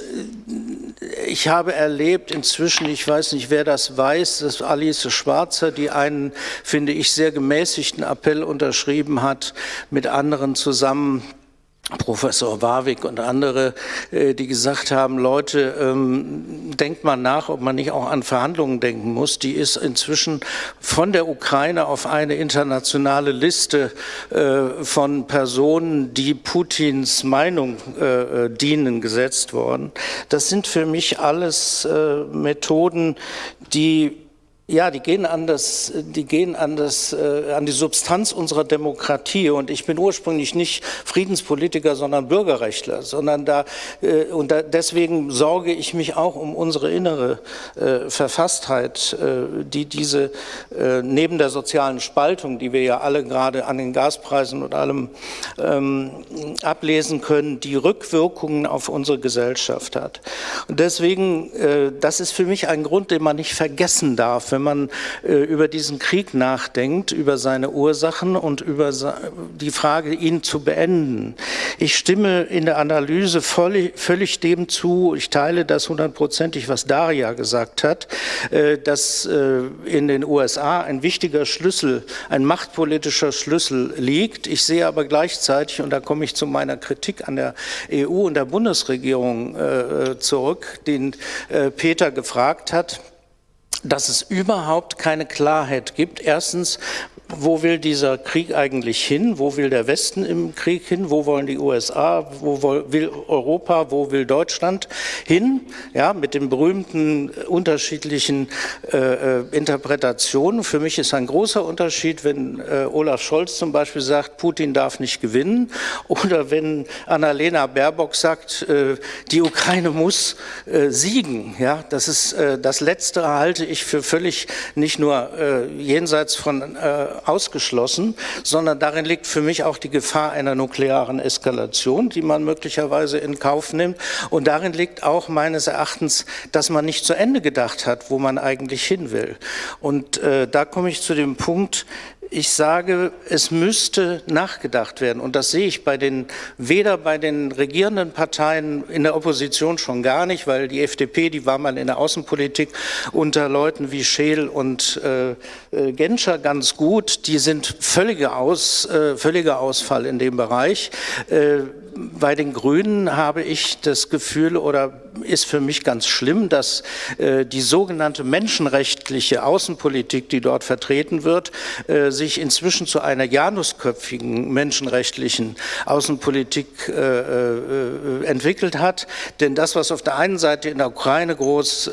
Ich habe erlebt inzwischen, ich weiß nicht, wer das weiß, dass Alice Schwarzer, die einen, finde ich, sehr gemäßigten Appell unterschrieben hat, mit anderen zusammen Professor Warwick und andere, äh, die gesagt haben, Leute, ähm, denkt mal nach, ob man nicht auch an Verhandlungen denken muss. Die ist inzwischen von der Ukraine auf eine internationale Liste äh, von Personen, die Putins Meinung äh, dienen, gesetzt worden. Das sind für mich alles Methoden, die ja, die gehen an das, die gehen an das, äh, an die Substanz unserer Demokratie. Und ich bin ursprünglich nicht Friedenspolitiker, sondern Bürgerrechtler, sondern da äh, und da, deswegen sorge ich mich auch um unsere innere äh, Verfasstheit, äh, die diese äh, neben der sozialen Spaltung, die wir ja alle gerade an den Gaspreisen und allem ähm, ablesen können, die Rückwirkungen auf unsere Gesellschaft hat. Und deswegen, äh, das ist für mich ein Grund, den man nicht vergessen darf, wenn man äh, über diesen Krieg nachdenkt, über seine Ursachen und über die Frage, ihn zu beenden. Ich stimme in der Analyse völlig, völlig dem zu, ich teile das hundertprozentig, was Daria gesagt hat, äh, dass äh, in den USA ein wichtiger Schlüssel, ein machtpolitischer Schlüssel liegt. Ich sehe aber gleichzeitig, und da komme ich zu meiner Kritik an der EU und der Bundesregierung zurück, den Peter gefragt hat, dass es überhaupt keine Klarheit gibt. Erstens, wo will dieser Krieg eigentlich hin? Wo will der Westen im Krieg hin? Wo wollen die USA? Wo will Europa? Wo will Deutschland hin? Ja, mit den berühmten unterschiedlichen äh, äh, Interpretationen. Für mich ist ein großer Unterschied, wenn äh, Olaf Scholz zum Beispiel sagt, Putin darf nicht gewinnen oder wenn Annalena Baerbock sagt, äh, die Ukraine muss äh, siegen. Ja, das ist äh, das Letzte halte ich für völlig nicht nur jenseits von ausgeschlossen, sondern darin liegt für mich auch die Gefahr einer nuklearen Eskalation, die man möglicherweise in Kauf nimmt. Und darin liegt auch meines Erachtens, dass man nicht zu Ende gedacht hat, wo man eigentlich hin will. Und äh, da komme ich zu dem Punkt, ich sage, es müsste nachgedacht werden. Und das sehe ich bei den, weder bei den regierenden Parteien in der Opposition schon gar nicht, weil die FDP, die war mal in der Außenpolitik unter Leuten wie Scheel und äh, äh, Genscher ganz gut. Die sind völliger, Aus, äh, völliger Ausfall in dem Bereich. Äh, bei den Grünen habe ich das Gefühl oder ist für mich ganz schlimm, dass äh, die sogenannte menschenrechtliche Außenpolitik, die dort vertreten wird, äh, sich inzwischen zu einer janusköpfigen menschenrechtlichen Außenpolitik äh, entwickelt hat. Denn das, was auf der einen Seite in der Ukraine groß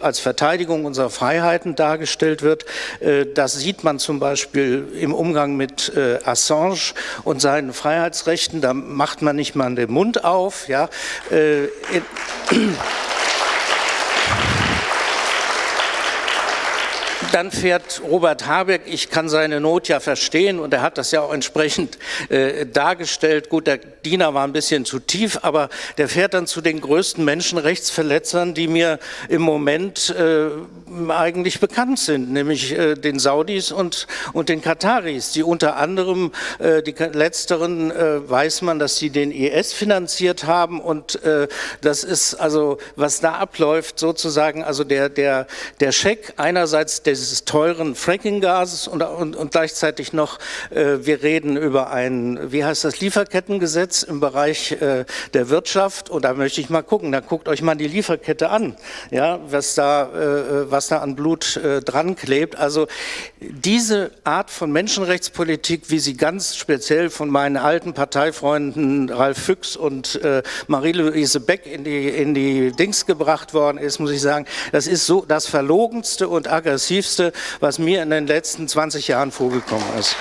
als Verteidigung unserer Freiheiten dargestellt wird, das sieht man zum Beispiel im Umgang mit Assange und seinen Freiheitsrechten. Da macht man nicht mal den Mund auf. Ja. Äh, dann fährt Robert Habeck, ich kann seine Not ja verstehen und er hat das ja auch entsprechend äh, dargestellt. Gut, der Diener war ein bisschen zu tief, aber der fährt dann zu den größten Menschenrechtsverletzern, die mir im Moment äh, eigentlich bekannt sind, nämlich äh, den Saudis und, und den Kataris, die unter anderem, äh, die letzteren äh, weiß man, dass sie den IS finanziert haben und äh, das ist also, was da abläuft, sozusagen, also der, der, der Scheck einerseits des teuren Fracking-Gases und, und, und, gleichzeitig noch, äh, wir reden über ein, wie heißt das, Lieferkettengesetz im Bereich äh, der Wirtschaft und da möchte ich mal gucken, da guckt euch mal die Lieferkette an, ja, was da, äh, was da an Blut äh, dran klebt. Also diese Art von Menschenrechtspolitik, wie sie ganz speziell von meinen alten Parteifreunden Ralf Füchs und äh, Marie-Louise Beck in die, in die Dings gebracht worden ist, muss ich sagen, das ist so das verlogenste und aggressivste was mir in den letzten 20 Jahren vorgekommen ist.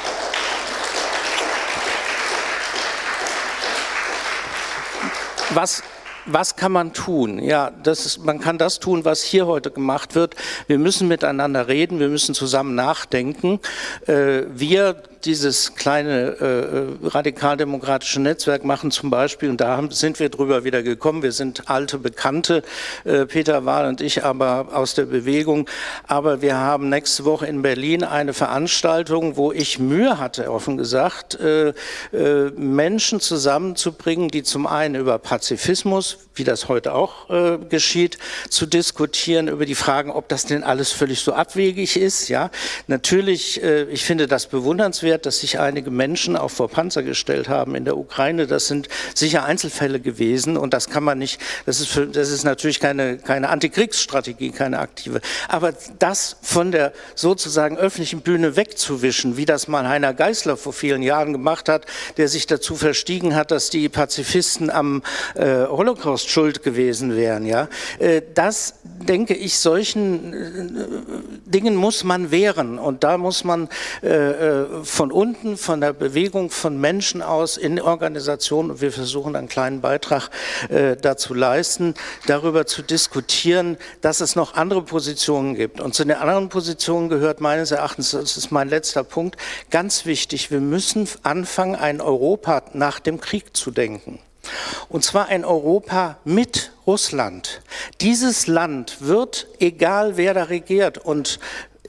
Was was kann man tun? Ja, das ist, man kann das tun, was hier heute gemacht wird. Wir müssen miteinander reden, wir müssen zusammen nachdenken. Äh, wir dieses kleine äh, äh, radikaldemokratische Netzwerk machen zum Beispiel, und da haben, sind wir drüber wieder gekommen, wir sind alte Bekannte, äh, Peter Wahl und ich, aber aus der Bewegung, aber wir haben nächste Woche in Berlin eine Veranstaltung, wo ich Mühe hatte, offen gesagt, äh, äh, Menschen zusammenzubringen, die zum einen über Pazifismus, wie das heute auch äh, geschieht, zu diskutieren, über die Fragen, ob das denn alles völlig so abwegig ist. Ja, Natürlich, ich finde das bewundernswert, bemerkenswert, dass sich einige Menschen auch vor Panzer gestellt haben in der Ukraine. Das sind sicher Einzelfälle gewesen und das kann man nicht, das ist, für, das ist natürlich keine, keine Antikriegsstrategie, keine aktive. Aber das von der sozusagen öffentlichen Bühne wegzuwischen, wie das mal Heiner Geißler vor vielen Jahren gemacht hat, der sich dazu verstiegen hat, dass die Pazifisten am äh, Holocaust schuld gewesen wären. Ja? Äh, das, denke ich, solchen äh, Dingen muss man wehren und da muss man äh, äh, von unten, von der Bewegung von Menschen aus in Organisationen, und wir versuchen einen kleinen Beitrag äh, dazu leisten, darüber zu diskutieren, dass es noch andere Positionen gibt. Und zu den anderen Positionen gehört meines Erachtens, das ist mein letzter Punkt, ganz wichtig, wir müssen anfangen, ein Europa nach dem Krieg zu denken. Und zwar ein Europa mit Russland. Dieses Land wird, egal wer da regiert, und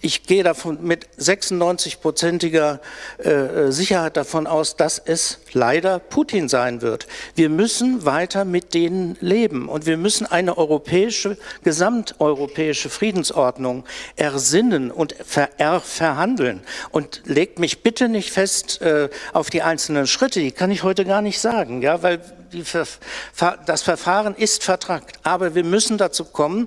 ich gehe davon mit 96-prozentiger äh, Sicherheit davon aus, dass es leider Putin sein wird. Wir müssen weiter mit denen leben und wir müssen eine europäische, gesamteuropäische Friedensordnung ersinnen und ver verhandeln. Und legt mich bitte nicht fest äh, auf die einzelnen Schritte, die kann ich heute gar nicht sagen, ja, weil das Verfahren ist vertragt. Aber wir müssen dazu kommen,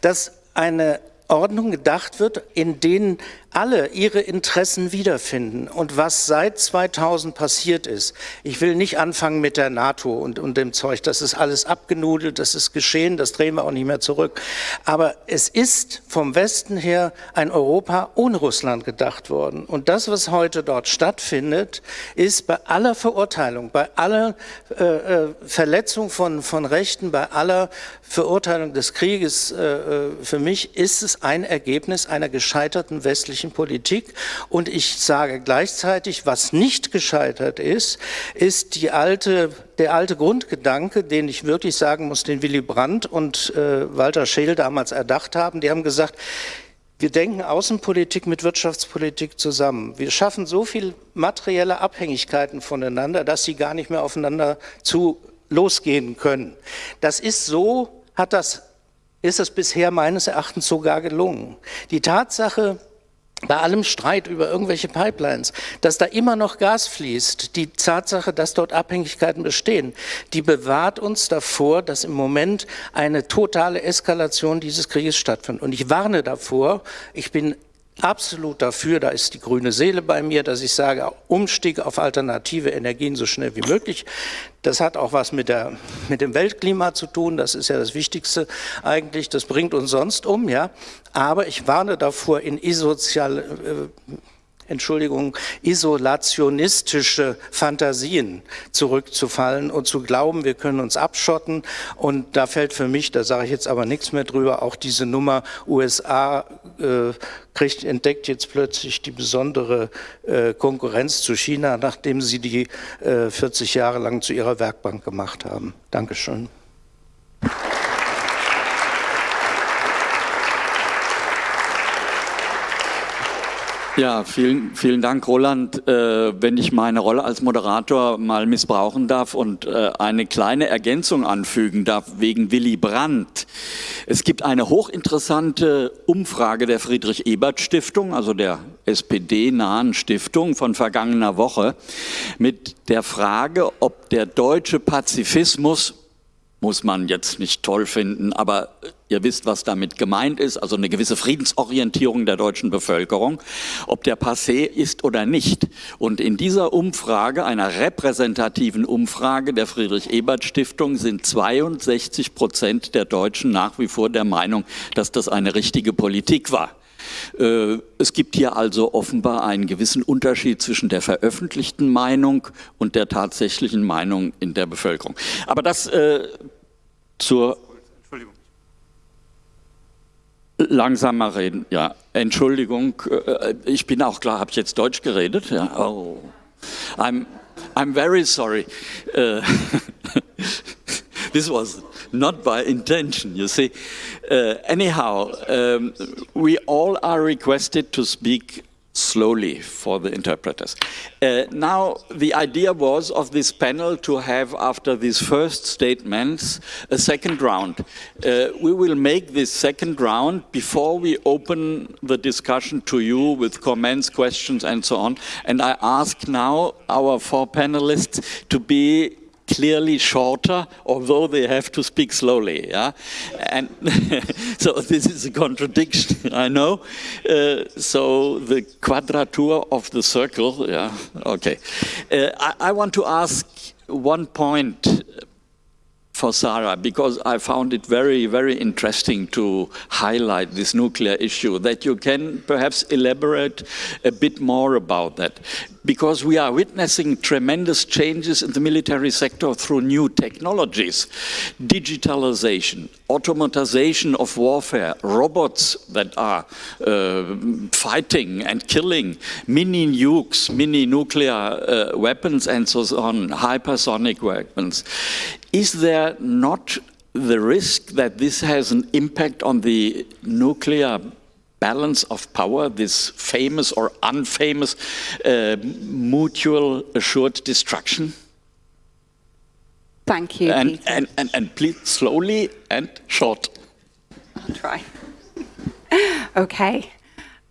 dass eine Ordnung gedacht wird, in denen alle ihre Interessen wiederfinden. Und was seit 2000 passiert ist, ich will nicht anfangen mit der NATO und, und dem Zeug, das ist alles abgenudelt, das ist geschehen, das drehen wir auch nicht mehr zurück. Aber es ist vom Westen her ein Europa ohne Russland gedacht worden. Und das, was heute dort stattfindet, ist bei aller Verurteilung, bei aller äh, äh Verletzung von, von Rechten, bei aller Verurteilung des Krieges, äh, äh, für mich ist es ein Ergebnis einer gescheiterten westlichen westlichen Politik. Und ich sage gleichzeitig, was nicht gescheitert ist, ist die alte, der alte Grundgedanke, den ich wirklich sagen muss, den Willy Brandt und äh, Walter Scheel damals erdacht haben. Die haben gesagt, wir denken Außenpolitik mit Wirtschaftspolitik zusammen. Wir schaffen so viel materielle Abhängigkeiten voneinander, dass sie gar nicht mehr aufeinander zu losgehen können. Das ist so, hat das, ist es bisher meines Erachtens sogar gelungen. Die Tatsache, bei allem Streit über irgendwelche Pipelines, dass da immer noch Gas fließt, die Tatsache, dass dort Abhängigkeiten bestehen, die bewahrt uns davor, dass im Moment eine totale Eskalation dieses Krieges stattfindet. Und ich warne davor, ich bin absolut dafür, da ist die grüne Seele bei mir, dass ich sage, Umstieg auf alternative Energien so schnell wie möglich. Das hat auch was mit, der, mit dem Weltklima zu tun, das ist ja das Wichtigste eigentlich, das bringt uns sonst um, ja. Aber ich warne davor, in isozial, äh, Entschuldigung, isolationistische Fantasien zurückzufallen und zu glauben, wir können uns abschotten. Und da fällt für mich, da sage ich jetzt aber nichts mehr drüber, auch diese Nummer USA äh, kriegt, entdeckt jetzt plötzlich die besondere äh, Konkurrenz zu China, nachdem sie die äh, 40 Jahre lang zu ihrer Werkbank gemacht haben. Dankeschön. Ja, vielen, vielen Dank, Roland. Äh, wenn ich meine Rolle als Moderator mal missbrauchen darf und äh, eine kleine Ergänzung anfügen darf wegen Willy Brandt. Es gibt eine hochinteressante Umfrage der Friedrich-Ebert-Stiftung, also der SPD-nahen Stiftung von vergangener Woche, mit der Frage, ob der deutsche Pazifismus muss man jetzt nicht toll finden, aber ihr wisst, was damit gemeint ist, also eine gewisse Friedensorientierung der deutschen Bevölkerung, ob der passé ist oder nicht. Und in dieser Umfrage, einer repräsentativen Umfrage der Friedrich-Ebert-Stiftung, sind 62 Prozent der Deutschen nach wie vor der Meinung, dass das eine richtige Politik war. Äh, es gibt hier also offenbar einen gewissen Unterschied zwischen der veröffentlichten Meinung und der tatsächlichen Meinung in der Bevölkerung. Aber das äh, zur. Langsamer reden, ja. Entschuldigung, äh, ich bin auch klar, habe ich jetzt Deutsch geredet? Ja. Oh. I'm, I'm very sorry. Uh, this was not by intention, you see. Uh, anyhow, um, we all are requested to speak slowly for the interpreters. Uh, now, the idea was of this panel to have, after these first statements, a second round. Uh, we will make this second round before we open the discussion to you with comments, questions, and so on. And I ask now our four panelists to be clearly shorter, although they have to speak slowly. Yeah, and so this is a contradiction, I know. Uh, so the quadrature of the circle. Yeah, okay. Uh, I, I want to ask one point for Sarah because I found it very, very interesting to highlight this nuclear issue, that you can perhaps elaborate a bit more about that. Because we are witnessing tremendous changes in the military sector through new technologies, digitalization, automatization of warfare, robots that are uh, fighting and killing, mini nukes, mini nuclear uh, weapons and so on, hypersonic weapons. Is there not the risk that this has an impact on the nuclear balance of power, this famous or unfamous uh, mutual assured destruction? Thank you, and, and, and, and please slowly and short. I'll try. okay.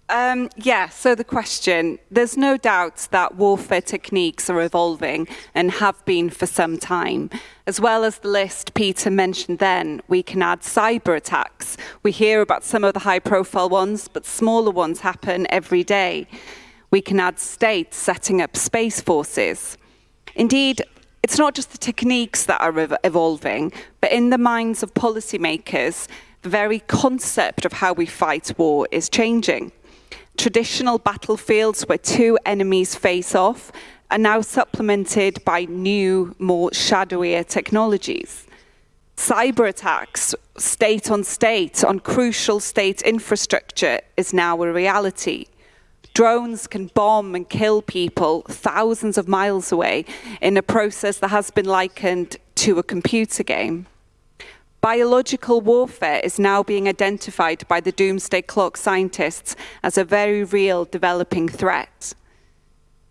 Um, yeah, so the question, there's no doubt that warfare techniques are evolving and have been for some time. As well as the list Peter mentioned then, we can add cyber attacks. We hear about some of the high profile ones, but smaller ones happen every day. We can add states setting up space forces. Indeed, it's not just the techniques that are evolving, but in the minds of policymakers, the very concept of how we fight war is changing. Traditional battlefields where two enemies face off are now supplemented by new, more shadowier technologies. Cyber attacks, state on state, on crucial state infrastructure is now a reality. Drones can bomb and kill people thousands of miles away in a process that has been likened to a computer game. Biological warfare is now being identified by the doomsday clock scientists as a very real developing threat.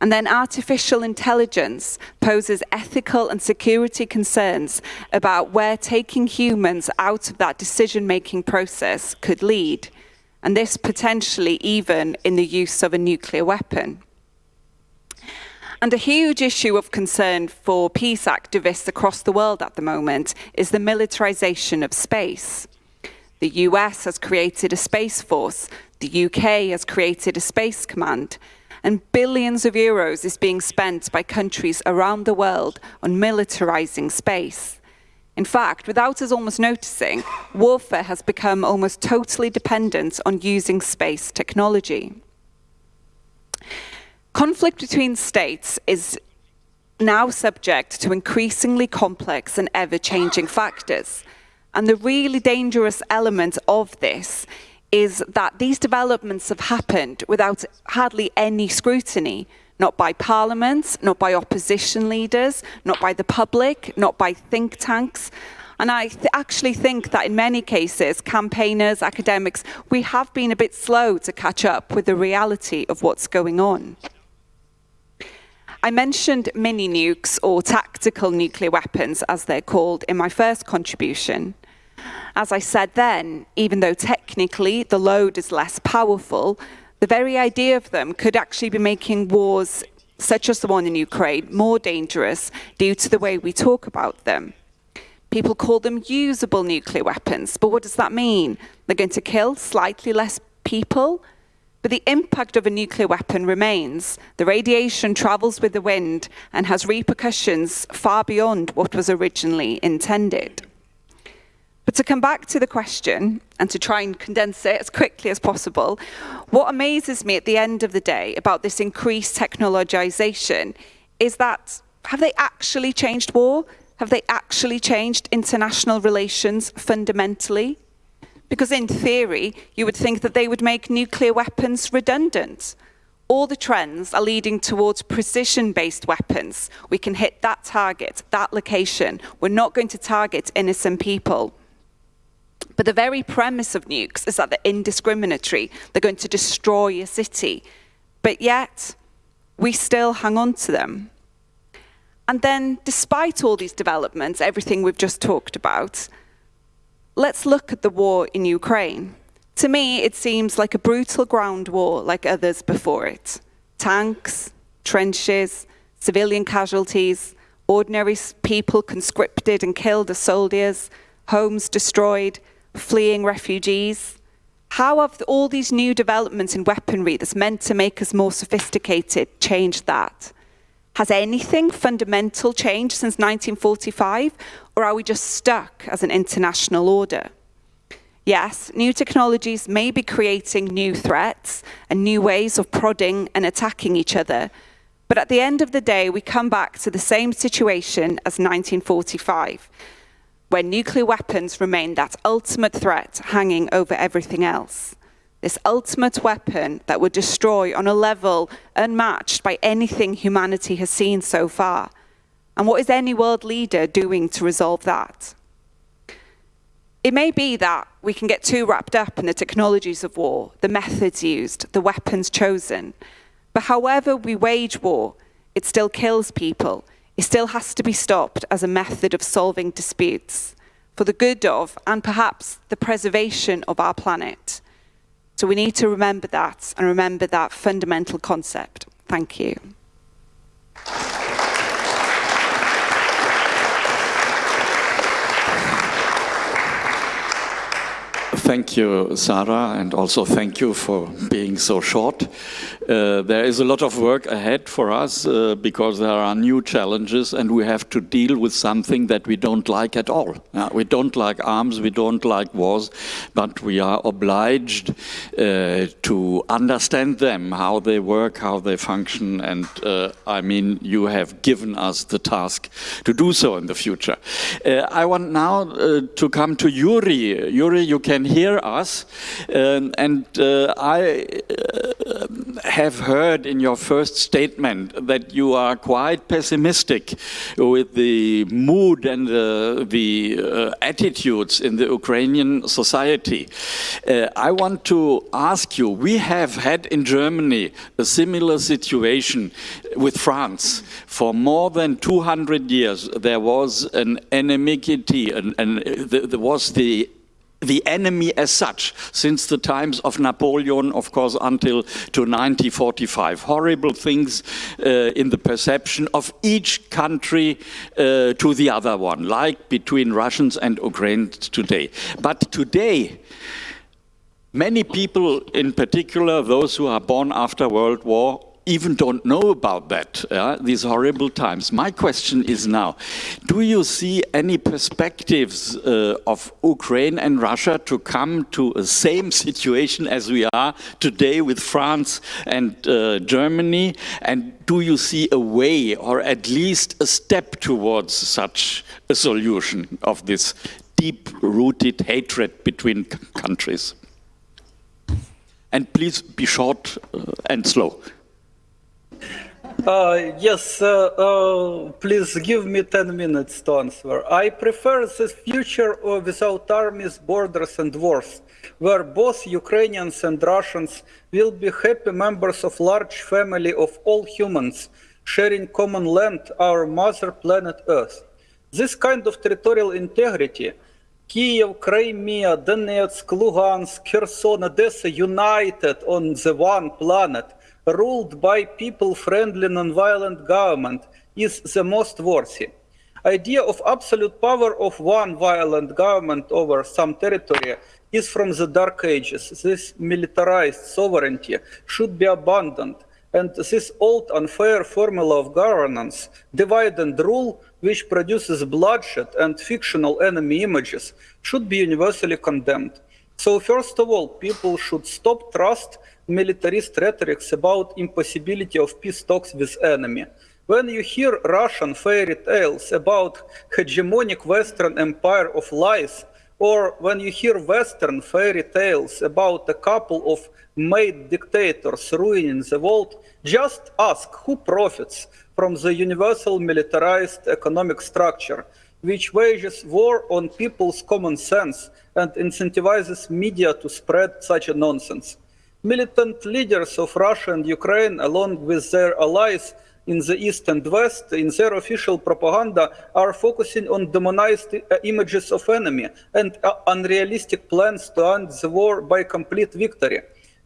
And then artificial intelligence poses ethical and security concerns about where taking humans out of that decision-making process could lead, and this potentially even in the use of a nuclear weapon. And a huge issue of concern for peace activists across the world at the moment is the militarization of space. The US has created a space force, the UK has created a space command, and billions of euros is being spent by countries around the world on militarizing space. In fact, without us almost noticing, warfare has become almost totally dependent on using space technology. Conflict between states is now subject to increasingly complex and ever-changing factors. And the really dangerous element of this is that these developments have happened without hardly any scrutiny, not by parliaments, not by opposition leaders, not by the public, not by think tanks. And I th actually think that in many cases, campaigners, academics, we have been a bit slow to catch up with the reality of what's going on. I mentioned mini nukes or tactical nuclear weapons as they're called in my first contribution. As I said then, even though technically the load is less powerful, the very idea of them could actually be making wars such as the one in Ukraine more dangerous due to the way we talk about them. People call them usable nuclear weapons, but what does that mean? They're going to kill slightly less people, but the impact of a nuclear weapon remains. The radiation travels with the wind and has repercussions far beyond what was originally intended. But to come back to the question and to try and condense it as quickly as possible, what amazes me at the end of the day about this increased technologization is that have they actually changed war? Have they actually changed international relations fundamentally? Because in theory, you would think that they would make nuclear weapons redundant. All the trends are leading towards precision-based weapons. We can hit that target, that location. We're not going to target innocent people. But the very premise of nukes is that they're indiscriminatory. They're going to destroy a city. but yet we still hang on to them. And then, despite all these developments, everything we've just talked about, let's look at the war in Ukraine. To me, it seems like a brutal ground war like others before it. Tanks, trenches, civilian casualties, ordinary people conscripted and killed as soldiers, homes destroyed, fleeing refugees. How have all these new developments in weaponry that's meant to make us more sophisticated changed that? Has anything fundamental changed since 1945, or are we just stuck as an international order? Yes, new technologies may be creating new threats and new ways of prodding and attacking each other, but at the end of the day, we come back to the same situation as 1945, where nuclear weapons remain that ultimate threat hanging over everything else. This ultimate weapon that would destroy on a level unmatched by anything humanity has seen so far. And what is any world leader doing to resolve that? It may be that we can get too wrapped up in the technologies of war, the methods used, the weapons chosen. But however we wage war, it still kills people. It still has to be stopped as a method of solving disputes for the good of, and perhaps the preservation of our planet. So we need to remember that and remember that fundamental concept. Thank you. Thank you, Sarah, and also thank you for being so short. Uh, there is a lot of work ahead for us uh, because there are new challenges and we have to deal with something that we don't like at all. Uh, we don't like arms, we don't like wars, but we are obliged uh, to understand them, how they work, how they function, and uh, I mean, you have given us the task to do so in the future. I want now to come to Yuri. Yuri, you can hear us. Um, and I have heard in your first statement that you are quite pessimistic with the mood and uh, the uh, attitudes in the Ukrainian society. Uh, I want to ask you, we have had in Germany a similar situation with France. For more than 200 years, there was an enmity, and, and there was the the enemy as such since the times of Napoleon, of course, until to 1945. Horrible things uh, in the perception of each country uh, to the other one, like between Russians and Ukrainians today. But today, many people, in particular those who are born after World War, even don't know about that, yeah? these horrible times. My question is now, do you see any perspectives uh, of Ukraine and Russia to come to the same situation as we are today with France and uh, Germany? And do you see a way or at least a step towards such a solution of this deep-rooted hatred between countries? And please be short uh, and slow. Uh, yes, uh, uh, please give me 10 minutes to answer. I prefer this future without armies, borders and wars, where both Ukrainians and Russians will be happy members of large family of all humans, sharing common land, our mother planet Earth. This kind of territorial integrity, Kiev, Crimea, Donetsk, Lugansk, Kherson, Odessa united on the one planet, ruled by people-friendly non-violent government is the most worthy. Idea of absolute power of one violent government over some territory is from the dark ages. This militarized sovereignty should be abandoned and this old unfair formula of governance, divide and rule, which produces bloodshed and fictional enemy images, should be universally condemned. So first of all, people should stop trust militarist rhetorics about impossibility of peace talks with enemy. When you hear Russian fairy tales about hegemonic Western empire of lies, or when you hear Western fairy tales about a couple of made dictators ruining the world, just ask who profits from the universal militarized economic structure, which wages war on people's common sense and incentivizes media to spread such a nonsense. Militant leaders of Russia and Ukraine, along with their allies in the East and West, in their official propaganda, are focusing on demonized uh, images of enemy and uh, unrealistic plans to end the war by complete victory.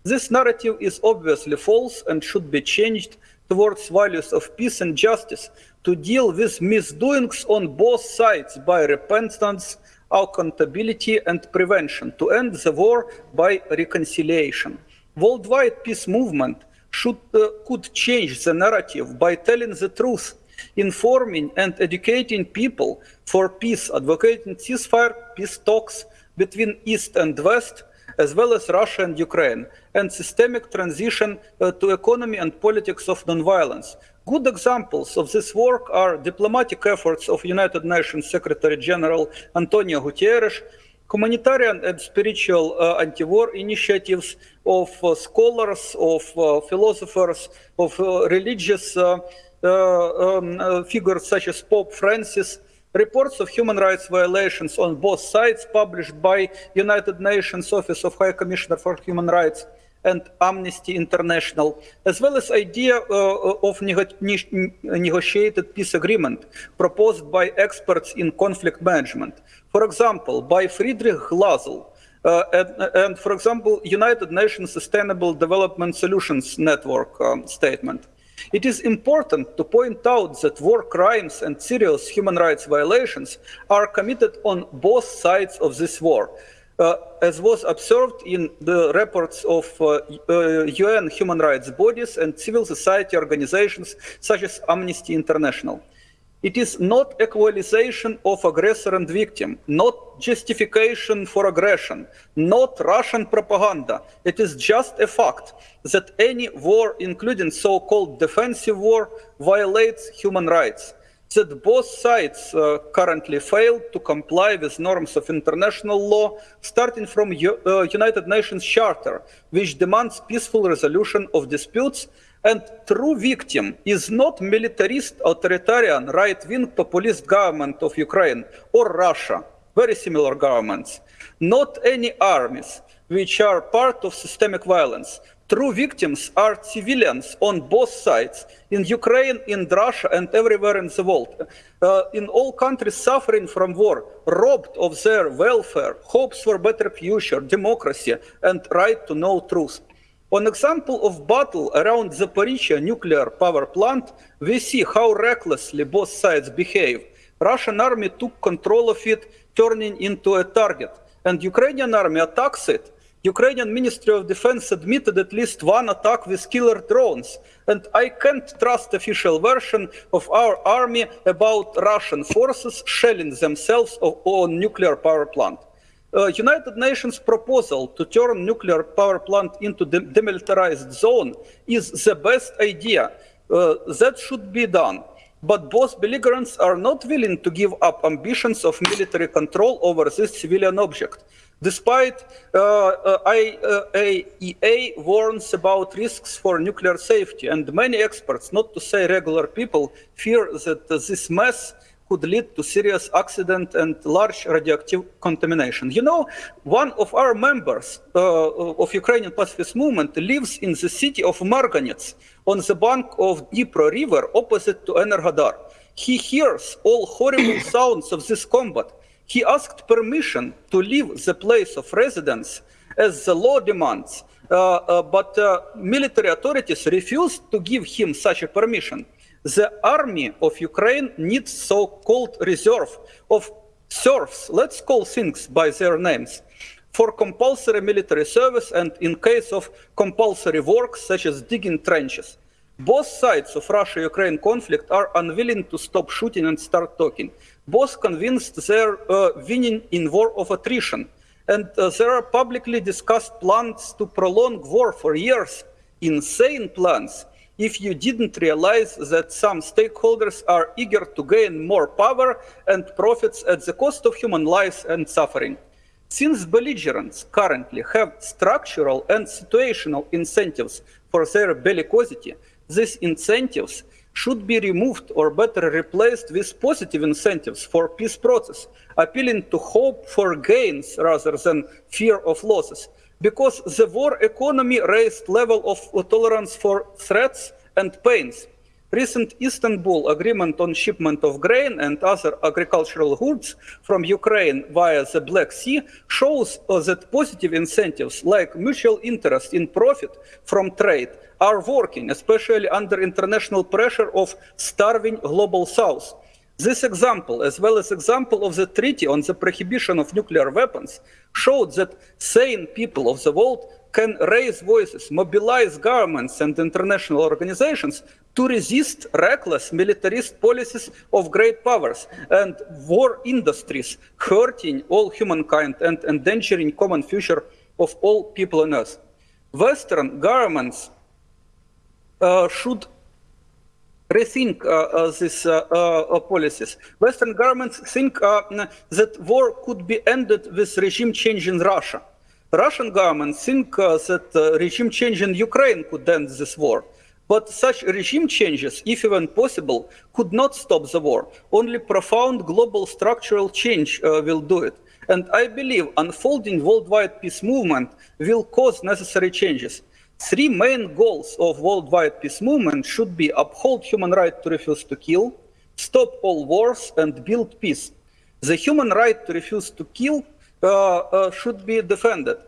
This narrative is obviously false and should be changed towards values of peace and justice to deal with misdoings on both sides by repentance, accountability, and prevention, to end the war by reconciliation. Worldwide peace movement should, uh, could change the narrative by telling the truth, informing and educating people for peace, advocating ceasefire, peace talks between East and West, as well as Russia and Ukraine, and systemic transition uh, to economy and politics of nonviolence. Good examples of this work are diplomatic efforts of United Nations Secretary General Antonio Guterres, humanitarian and spiritual uh, anti-war initiatives of uh, scholars, of uh, philosophers, of religious um, figures such as Pope Francis, reports of human rights violations on both sides published by United Nations Office of High Commissioner for Human Rights and Amnesty International, as well as idea uh, of nego negotiated peace agreement proposed by experts in conflict management. For example, by Friedrich Glasl, uh, and, and, for example, United Nations Sustainable Development Solutions Network um, statement. It is important to point out that war crimes and serious human rights violations are committed on both sides of this war. Uh, as was observed in the reports of uh, uh, UN human rights bodies and civil society organizations such as Amnesty International. It is not equalization of aggressor and victim, not justification for aggression, not Russian propaganda. It is just a fact that any war, including so-called defensive war, violates human rights. That both sides uh, currently fail to comply with norms of international law, starting from U uh, United Nations Charter, which demands peaceful resolution of disputes and true victim is not militarist, authoritarian, right-wing populist government of Ukraine or Russia, very similar governments, not any armies, which are part of systemic violence. True victims are civilians on both sides, in Ukraine, in Russia, and everywhere in the world. Uh, in all countries suffering from war, robbed of their welfare, hopes for better future, democracy, and right to know truth. On example of battle around Zaporizhia nuclear power plant, we see how recklessly both sides behave. Russian army took control of it, turning into a target, and Ukrainian army attacks it. Ukrainian Ministry of Defense admitted at least one attack with killer drones, and I can't trust official version of our army about Russian forces shelling themselves on nuclear power plant. Uh, United Nations proposal to turn nuclear power plant into de demilitarized zone is the best idea. Uh, that should be done. But both belligerents are not willing to give up ambitions of military control over this civilian object. Despite uh, uh, IAEA warns about risks for nuclear safety, and many experts, not to say regular people, fear that this mess could lead to serious accident and large radioactive contamination. You know, one of our members uh, of Ukrainian pacifist movement lives in the city of Marganets on the bank of Dnipro River opposite to Enerhodar. He hears all horrible sounds of this combat. He asked permission to leave the place of residence as the law demands, uh, uh, but uh, military authorities refused to give him such a permission the army of Ukraine needs so-called reserve of serfs, let's call things by their names, for compulsory military service and in case of compulsory work such as digging trenches. Both sides of Russia-Ukraine conflict are unwilling to stop shooting and start talking. Both convinced they're uh, winning in war of attrition. And uh, there are publicly discussed plans to prolong war for years, insane plans if you didn't realize that some stakeholders are eager to gain more power and profits at the cost of human lives and suffering. Since belligerents currently have structural and situational incentives for their bellicosity, these incentives should be removed or better replaced with positive incentives for peace process, appealing to hope for gains rather than fear of losses. Because the war economy raised level of tolerance for threats and pains. Recent Istanbul agreement on shipment of grain and other agricultural goods from Ukraine via the Black Sea shows uh, that positive incentives like mutual interest in profit from trade are working, especially under international pressure of starving global south. This example, as well as example of the Treaty on the Prohibition of Nuclear Weapons, showed that sane people of the world can raise voices, mobilize governments and international organizations to resist reckless militarist policies of great powers and war industries hurting all humankind and endangering common future of all people on earth. Western governments uh, should rethink uh, uh, these uh, policies. Western governments think that war could be ended with regime change in Russia. Russian government think that regime change in Ukraine could end this war. But such regime changes, if even possible, could not stop the war. Only profound global structural change uh, will do it. And I believe unfolding worldwide peace movement will cause necessary changes. Three main goals of worldwide peace movement should be uphold human right to refuse to kill, stop all wars, and build peace. The human right to refuse to kill uh, uh, should be defended.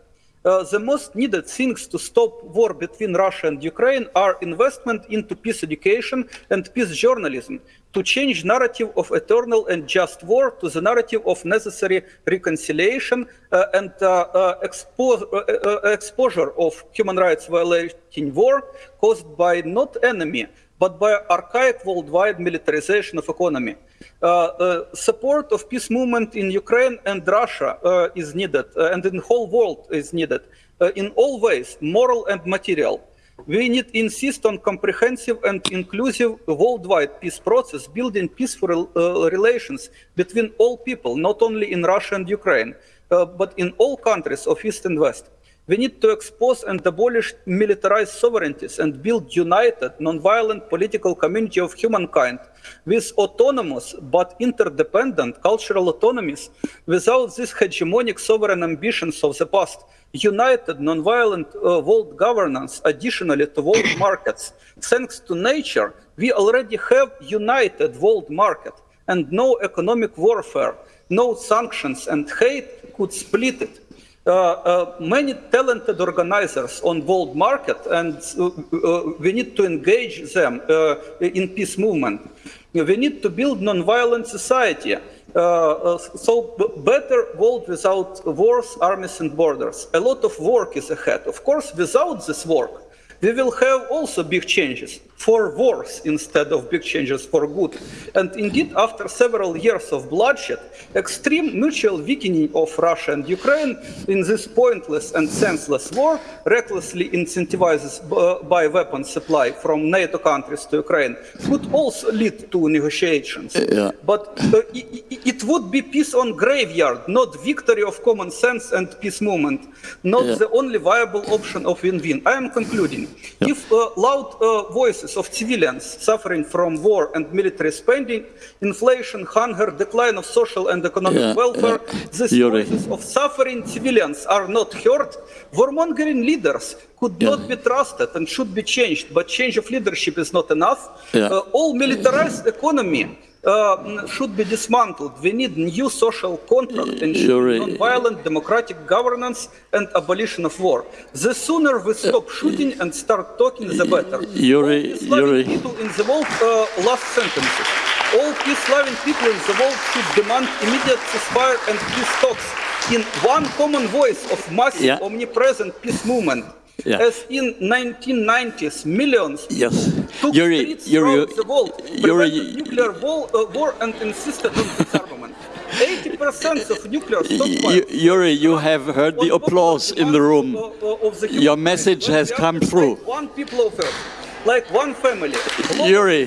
Uh, the most needed things to stop war between Russia and Ukraine are investment into peace education and peace journalism to change narrative of eternal and just war to the narrative of necessary reconciliation uh, and uh, uh expo uh, exposure of human rights violating war caused by not enemy but by archaic worldwide militarization of economy. Uh, uh, support of peace movement in Ukraine and Russia uh, is needed, and in the whole world is needed, in all ways, moral and material. We need to insist on comprehensive and inclusive worldwide peace process, building peaceful uh, relations between all people, not only in Russia and Ukraine, uh, but in all countries of East and West. We need to expose and abolish militarized sovereignties and build united, non-violent political community of humankind with autonomous but interdependent cultural autonomies without these hegemonic sovereign ambitions of the past. United, non-violent uh, world governance additionally to world markets. Thanks to nature, we already have united world market and no economic warfare, no sanctions and hate could split it. Uh, uh, many talented organizers on world market and uh, we need to engage them in peace movement. We need to build non-violent society. Uh, so better world without wars, armies and borders. A lot of work is ahead. Of course, without this work, we will have also big changes for worse instead of big changes for good. And indeed, after several years of bloodshed, extreme mutual weakening of Russia and Ukraine in this pointless and senseless war, recklessly incentivized by weapons supply from NATO countries to Ukraine, could also lead to negotiations. Yeah. But uh, it, it, would be peace on graveyard, not victory of common sense and peace movement, not yeah. the only viable option of win-win. I am concluding. Yeah. If uh, loud uh, voices of civilians suffering from war and military spending, inflation, hunger, decline of social and economic yeah, welfare, yeah. these voices of suffering civilians are not heard. Warmongering leaders could yeah. not be trusted and should be changed, but change of leadership is not enough. Uh, all militarized economy uh, should be dismantled. We need new social contract and non-violent democratic governance and abolition of war. The sooner we stop shooting and start talking, the better. Yuri, All Yuri. people in the world, uh, last sentences. All peace-loving people in the world should demand immediate ceasefire and peace talks in one common voice of massive, yeah. omnipresent peace movement. Yeah. As in 1990s, millions yes. took Yuri, streets Yuri, the world, prevented nuclear war, uh, war and insisted on disarmament. 80% of nuclear stockpiles. Yuri, you have heard the applause in the room. The Your message has come through. Like one people of Earth, like one family. Yuri,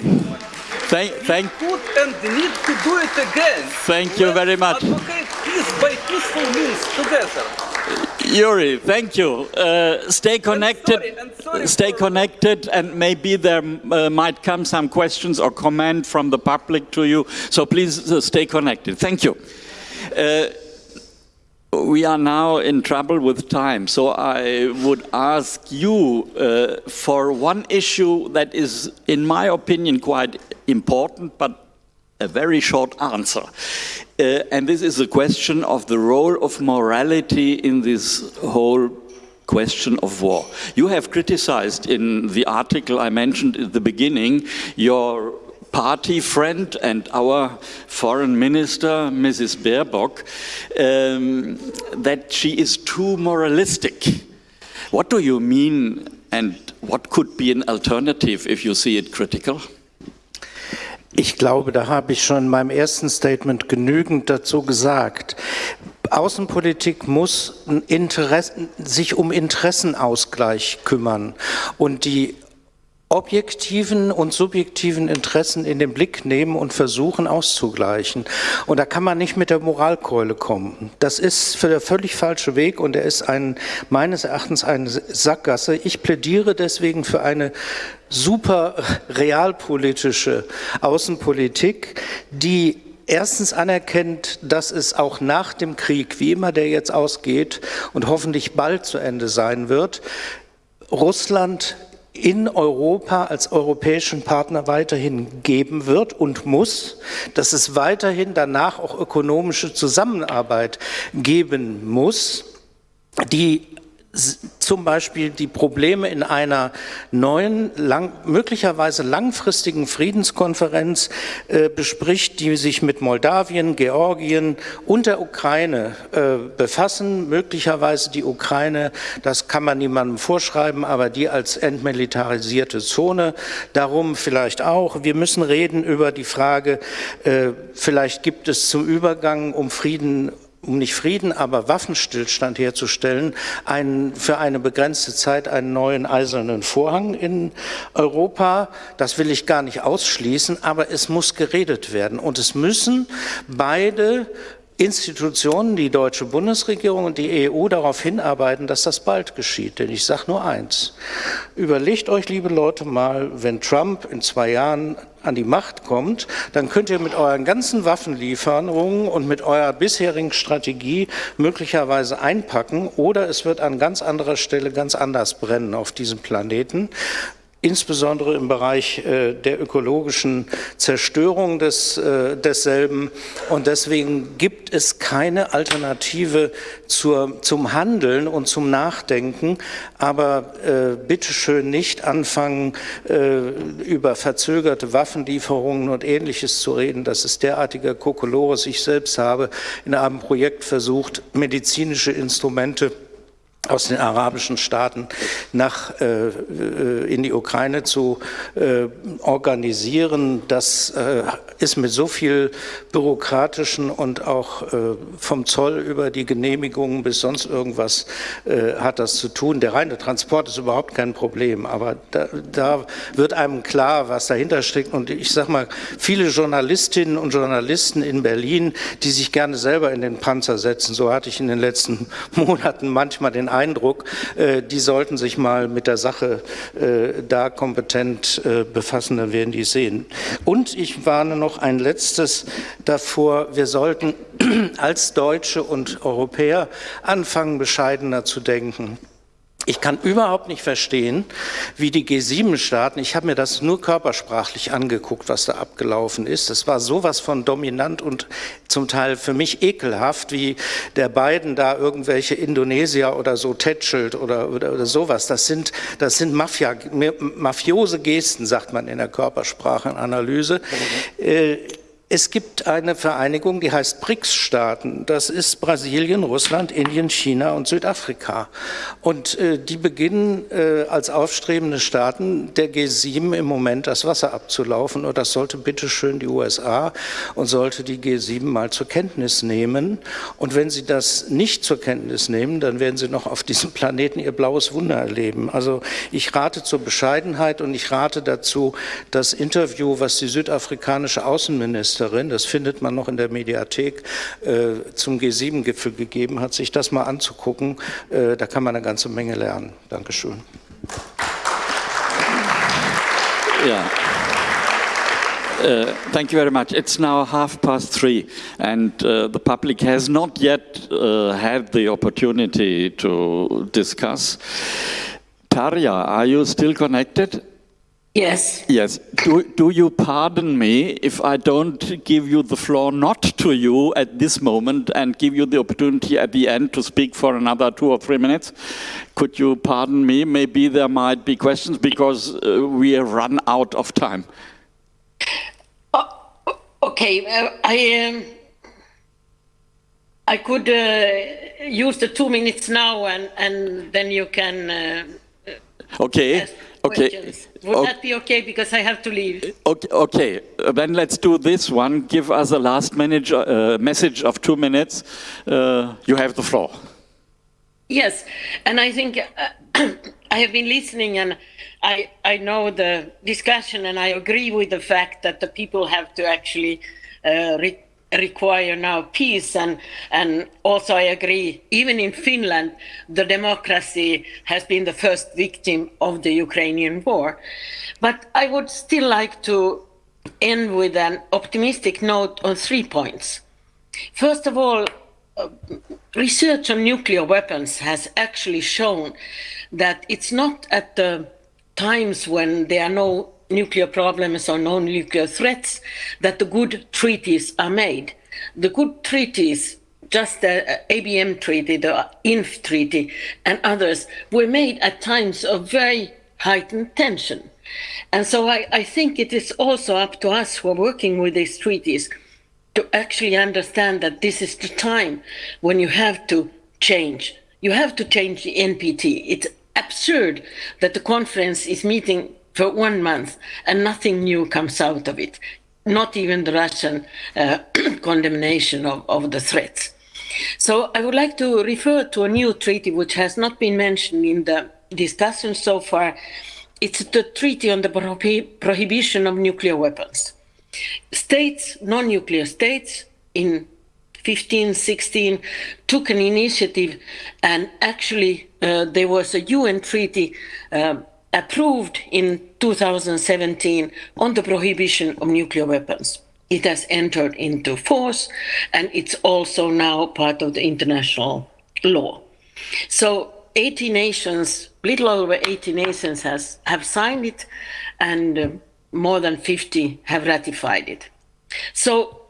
thank, thank. Could and need to do it again. Thank you very much. Advocate peace by peaceful means together. Yuri, thank you. Uh, stay connected. I'm sorry, I'm sorry stay connected, and maybe there uh, might come some questions or comment from the public to you. So please uh, stay connected. Thank you. Uh, we are now in trouble with time, so I would ask you uh, for one issue that is, in my opinion, quite important, but a very short answer. Uh, and this is the question of the role of morality in this whole question of war. You have criticized in the article I mentioned at the beginning your party friend and our foreign minister, Mrs. Baerbock, um, that she is too moralistic. What do you mean and what could be an alternative if you see it critical? Ich glaube, da habe ich schon in meinem ersten Statement genügend dazu gesagt. Außenpolitik muss sich um Interessenausgleich kümmern und die objektiven und subjektiven Interessen in den Blick nehmen und versuchen auszugleichen. Und da kann man nicht mit der Moralkeule kommen. Das ist für der völlig falsche Weg und er ist ein, meines Erachtens eine Sackgasse. Ich plädiere deswegen für eine super realpolitische Außenpolitik, die erstens anerkennt, dass es auch nach dem Krieg, wie immer der jetzt ausgeht und hoffentlich bald zu Ende sein wird, Russland in Europa als europäischen Partner weiterhin geben wird und muss, dass es weiterhin danach auch ökonomische Zusammenarbeit geben muss, die zum Beispiel die Probleme in einer neuen, lang, möglicherweise langfristigen Friedenskonferenz äh, bespricht, die sich mit Moldawien, Georgien und der Ukraine äh, befassen. Möglicherweise die Ukraine, das kann man niemandem vorschreiben, aber die als entmilitarisierte Zone. Darum vielleicht auch. Wir müssen reden über die Frage, äh, vielleicht gibt es zum Übergang um Frieden um nicht Frieden, aber Waffenstillstand herzustellen, einen, für eine begrenzte Zeit einen neuen eisernen Vorhang in Europa. Das will ich gar nicht ausschließen, aber es muss geredet werden. Und es müssen beide Institutionen, die deutsche Bundesregierung und die EU darauf hinarbeiten, dass das bald geschieht. Denn ich sage nur eins, überlegt euch, liebe Leute, mal, wenn Trump in zwei Jahren an die Macht kommt, dann könnt ihr mit euren ganzen Waffenlieferungen und mit eurer bisherigen Strategie möglicherweise einpacken oder es wird an ganz anderer Stelle ganz anders brennen auf diesem Planeten insbesondere im Bereich äh, der ökologischen Zerstörung des, äh, desselben. Und deswegen gibt es keine Alternative zur, zum Handeln und zum Nachdenken. Aber äh, bitteschön nicht anfangen, äh, über verzögerte Waffenlieferungen und Ähnliches zu reden. Das ist derartiger Kokolores. Ich selbst habe in einem Projekt versucht, medizinische Instrumente aus den arabischen Staaten nach, äh, äh, in die Ukraine zu äh, organisieren. Das äh, ist mit so viel bürokratischen und auch äh, vom Zoll über die Genehmigungen bis sonst irgendwas äh, hat das zu tun. Der reine Transport ist überhaupt kein Problem, aber da, da wird einem klar, was dahinter steckt. Und ich sage mal, viele Journalistinnen und Journalisten in Berlin, die sich gerne selber in den Panzer setzen, so hatte ich in den letzten Monaten manchmal den Eindruck, äh, die sollten sich mal mit der Sache äh, da kompetent äh, befassen, dann werden die sehen. Und ich warne noch ein letztes davor, wir sollten als Deutsche und Europäer anfangen, bescheidener zu denken. Ich kann überhaupt nicht verstehen, wie die G7-Staaten, ich habe mir das nur körpersprachlich angeguckt, was da abgelaufen ist. Es war sowas von dominant und zum Teil für mich ekelhaft, wie der Biden da irgendwelche Indonesier oder so tätschelt oder, oder, oder sowas. Das sind, das sind Mafia, mafiose Gesten, sagt man in der Körpersprachenanalyse. Mhm. Äh, es gibt eine Vereinigung, die heißt BRICS-Staaten. Das ist Brasilien, Russland, Indien, China und Südafrika. Und äh, die beginnen äh, als aufstrebende Staaten der G7 im Moment das Wasser abzulaufen. Und das sollte bitteschön die USA und sollte die G7 mal zur Kenntnis nehmen. Und wenn sie das nicht zur Kenntnis nehmen, dann werden sie noch auf diesem Planeten ihr blaues Wunder erleben. Also ich rate zur Bescheidenheit und ich rate dazu, das Interview, was die südafrikanische Außenministerin Ministerin, das findet man noch in der Mediathek, äh, zum G7-Gipfel gegeben hat, sich das mal anzugucken. Äh, da kann man eine ganze Menge lernen. Dankeschön. Ja. Uh, thank you very much. It's now half past three, and uh, the public has not yet uh, had the opportunity to discuss. Tarja, are you still connected? Yes. Yes. Do, do you pardon me if I don't give you the floor not to you at this moment and give you the opportunity at the end to speak for another two or three minutes? Could you pardon me? Maybe there might be questions because uh, we have run out of time. Oh, okay, uh, I um, I could uh, use the two minutes now, and and then you can. Uh, Okay. ask Okay. questions. Would O- that be okay? Because I have to leave. Okay, okay. Uh, then let's do this one. Give us a last minute, uh, message of two minutes. Uh, you have the floor. Yes, and I think uh, I have been listening, and I I know the discussion, and I agree with the fact that the people have to actually uh, re- require now peace, and and also I agree. Even in Finland, the democracy has been the first victim of the Ukrainian war, but I would still like to end with an optimistic note on three points. First of all, uh, research on nuclear weapons has actually shown that it's not at the times when there are no nuclear problems or non-nuclear threats that the good treaties are made. The good treaties, just the uh, ABM treaty, the INF treaty, and others, were made at times of very heightened tension. And so I, I think it is also up to us who are working with these treaties to actually understand that this is the time when you have to change. You have to change the NPT. It's absurd that the conference is meeting for one month and nothing new comes out of it, not even the Russian uh, condemnation of, of the threats. So I would like to refer to a new treaty which has not been mentioned in the discussion so far. It's the Treaty on the Prohi- Prohibition of Nuclear Weapons states, non-nuclear states in 15, 16 took an initiative and actually uh, there was a UN treaty uh, approved in 2017 on the prohibition of nuclear weapons. It has entered into force and it's also now part of the international law. So 80 nations, little over 80 nations has, have signed it and uh, more than 50 have ratified it. So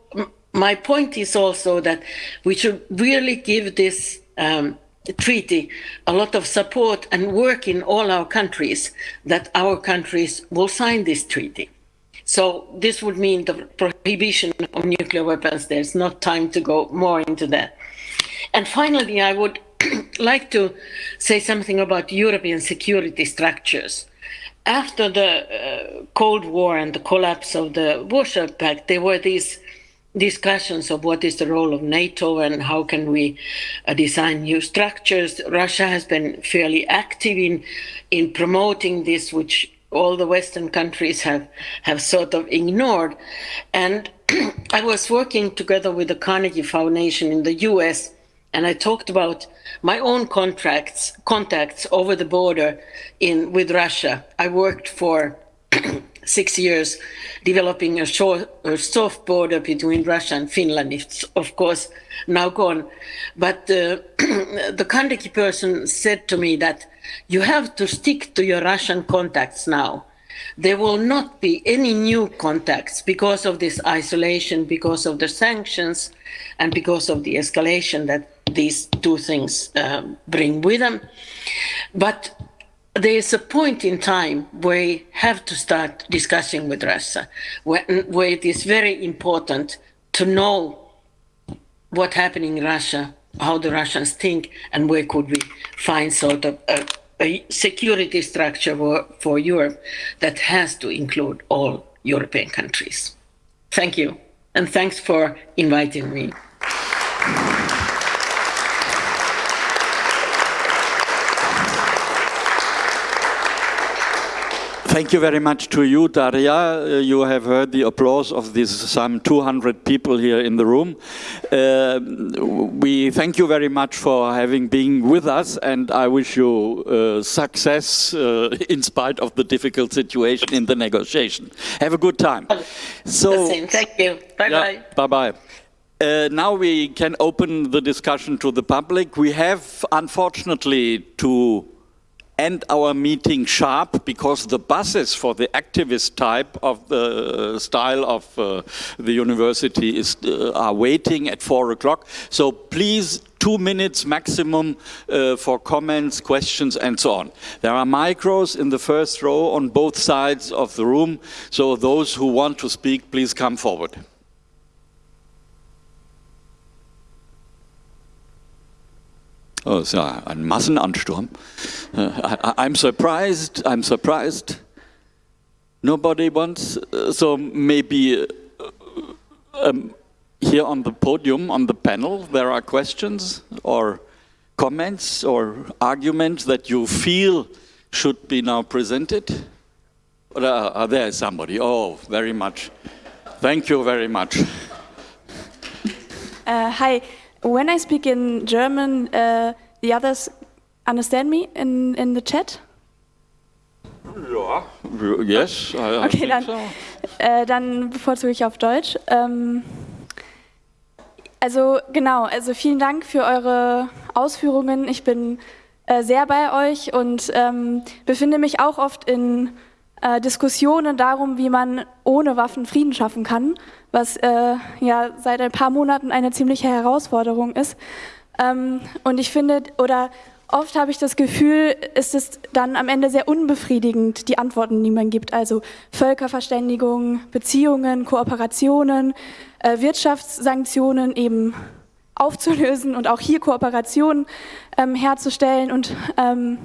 my point is also that we should really give this um, treaty a lot of support and work in all our countries that our countries will sign this treaty. So this would mean the prohibition of nuclear weapons. There's not time to go more into that. And finally, I would like to say something about European security structures. After the uh, Cold War and the collapse of the Warsaw Pact, there were these discussions of what is the role of NATO and how can we uh, design new structures. Russia has been fairly active in in promoting this, which all the Western countries have have sort of ignored. And I was working together with the Carnegie Foundation in the U.S. and I talked about my own contracts contacts over the border in with Russia. I worked for six years developing a, short, a soft border between Russia and Finland. It's of course now gone, but uh, the Carnegie person said to me that you have to stick to your Russian contacts now. There will not be any new contacts because of this isolation, because of the sanctions, and because of the escalation that these two things um, bring with them. But there is a point in time where we have to start discussing with Russia, where, where it is very important to know what's happening in Russia, how the Russians think, and where could we find sort of a, a security structure for, for Europe that has to include all European countries. Thank you, and thanks for inviting me. Thank you very much to you, Tarja. Uh, you have heard the applause of these some 200 people here in the room. Uh, we thank you very much for having been with us, and I wish you uh, success uh, in spite of the difficult situation in the negotiation. Have a good time. So, thank you. Bye yeah, bye. Bye bye. Uh, now we can open the discussion to the public. We have, unfortunately, to end our meeting sharp because the buses for the activist type of the style of uh, the university is, uh, are waiting at four o'clock. So please, two minutes maximum uh, for comments, questions and so on. There are micros in the first row on both sides of the room. So those who want to speak, please come forward. Oh, ist ja ein Massenansturm. Uh, I, am surprised, I'm surprised. Nobody wants, uh, so maybe uh, um, here on the podium, on the panel, there are questions or comments or arguments that you feel should be now presented? Or uh, there is somebody. Oh, very much. Thank you very much. Uh, hi when I speak in German, uh, the others understand me in, in the chat? Ja, yes, I, okay, dann, so. äh, dann bevorzuge ich auf Deutsch. Ähm, also genau, also vielen Dank für eure Ausführungen. Ich bin äh, sehr bei euch und ähm, befinde mich auch oft in äh, Diskussionen darum, wie man ohne Waffen Frieden schaffen kann, was äh, ja seit ein paar Monaten eine ziemliche Herausforderung ist. Ähm, und ich finde, oder oft habe ich das Gefühl, ist es dann am Ende sehr unbefriedigend, die Antworten, die man gibt. Also Völkerverständigung, Beziehungen, Kooperationen, äh, Wirtschaftssanktionen eben aufzulösen und auch hier Kooperationen ähm, herzustellen und ähm,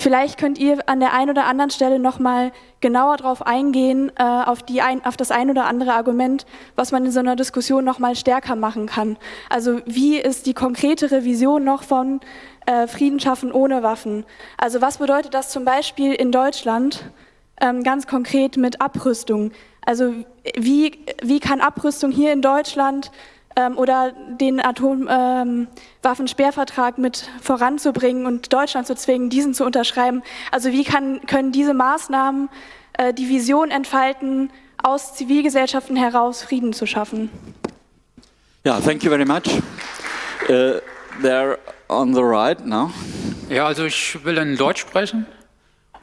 Vielleicht könnt ihr an der einen oder anderen Stelle nochmal genauer darauf eingehen, äh, auf, die ein, auf das ein oder andere Argument, was man in so einer Diskussion nochmal stärker machen kann. Also wie ist die konkretere Vision noch von äh, Frieden schaffen ohne Waffen? Also was bedeutet das zum Beispiel in Deutschland ähm, ganz konkret mit Abrüstung? Also wie, wie kann Abrüstung hier in Deutschland ähm, oder den Atomwaffensperrvertrag ähm, mit voranzubringen und Deutschland zu zwingen, diesen zu unterschreiben. Also wie kann, können diese Maßnahmen äh, die Vision entfalten, aus Zivilgesellschaften heraus Frieden zu schaffen? Ja, thank you very much. Uh, there on the right now. Ja, also ich will in Deutsch sprechen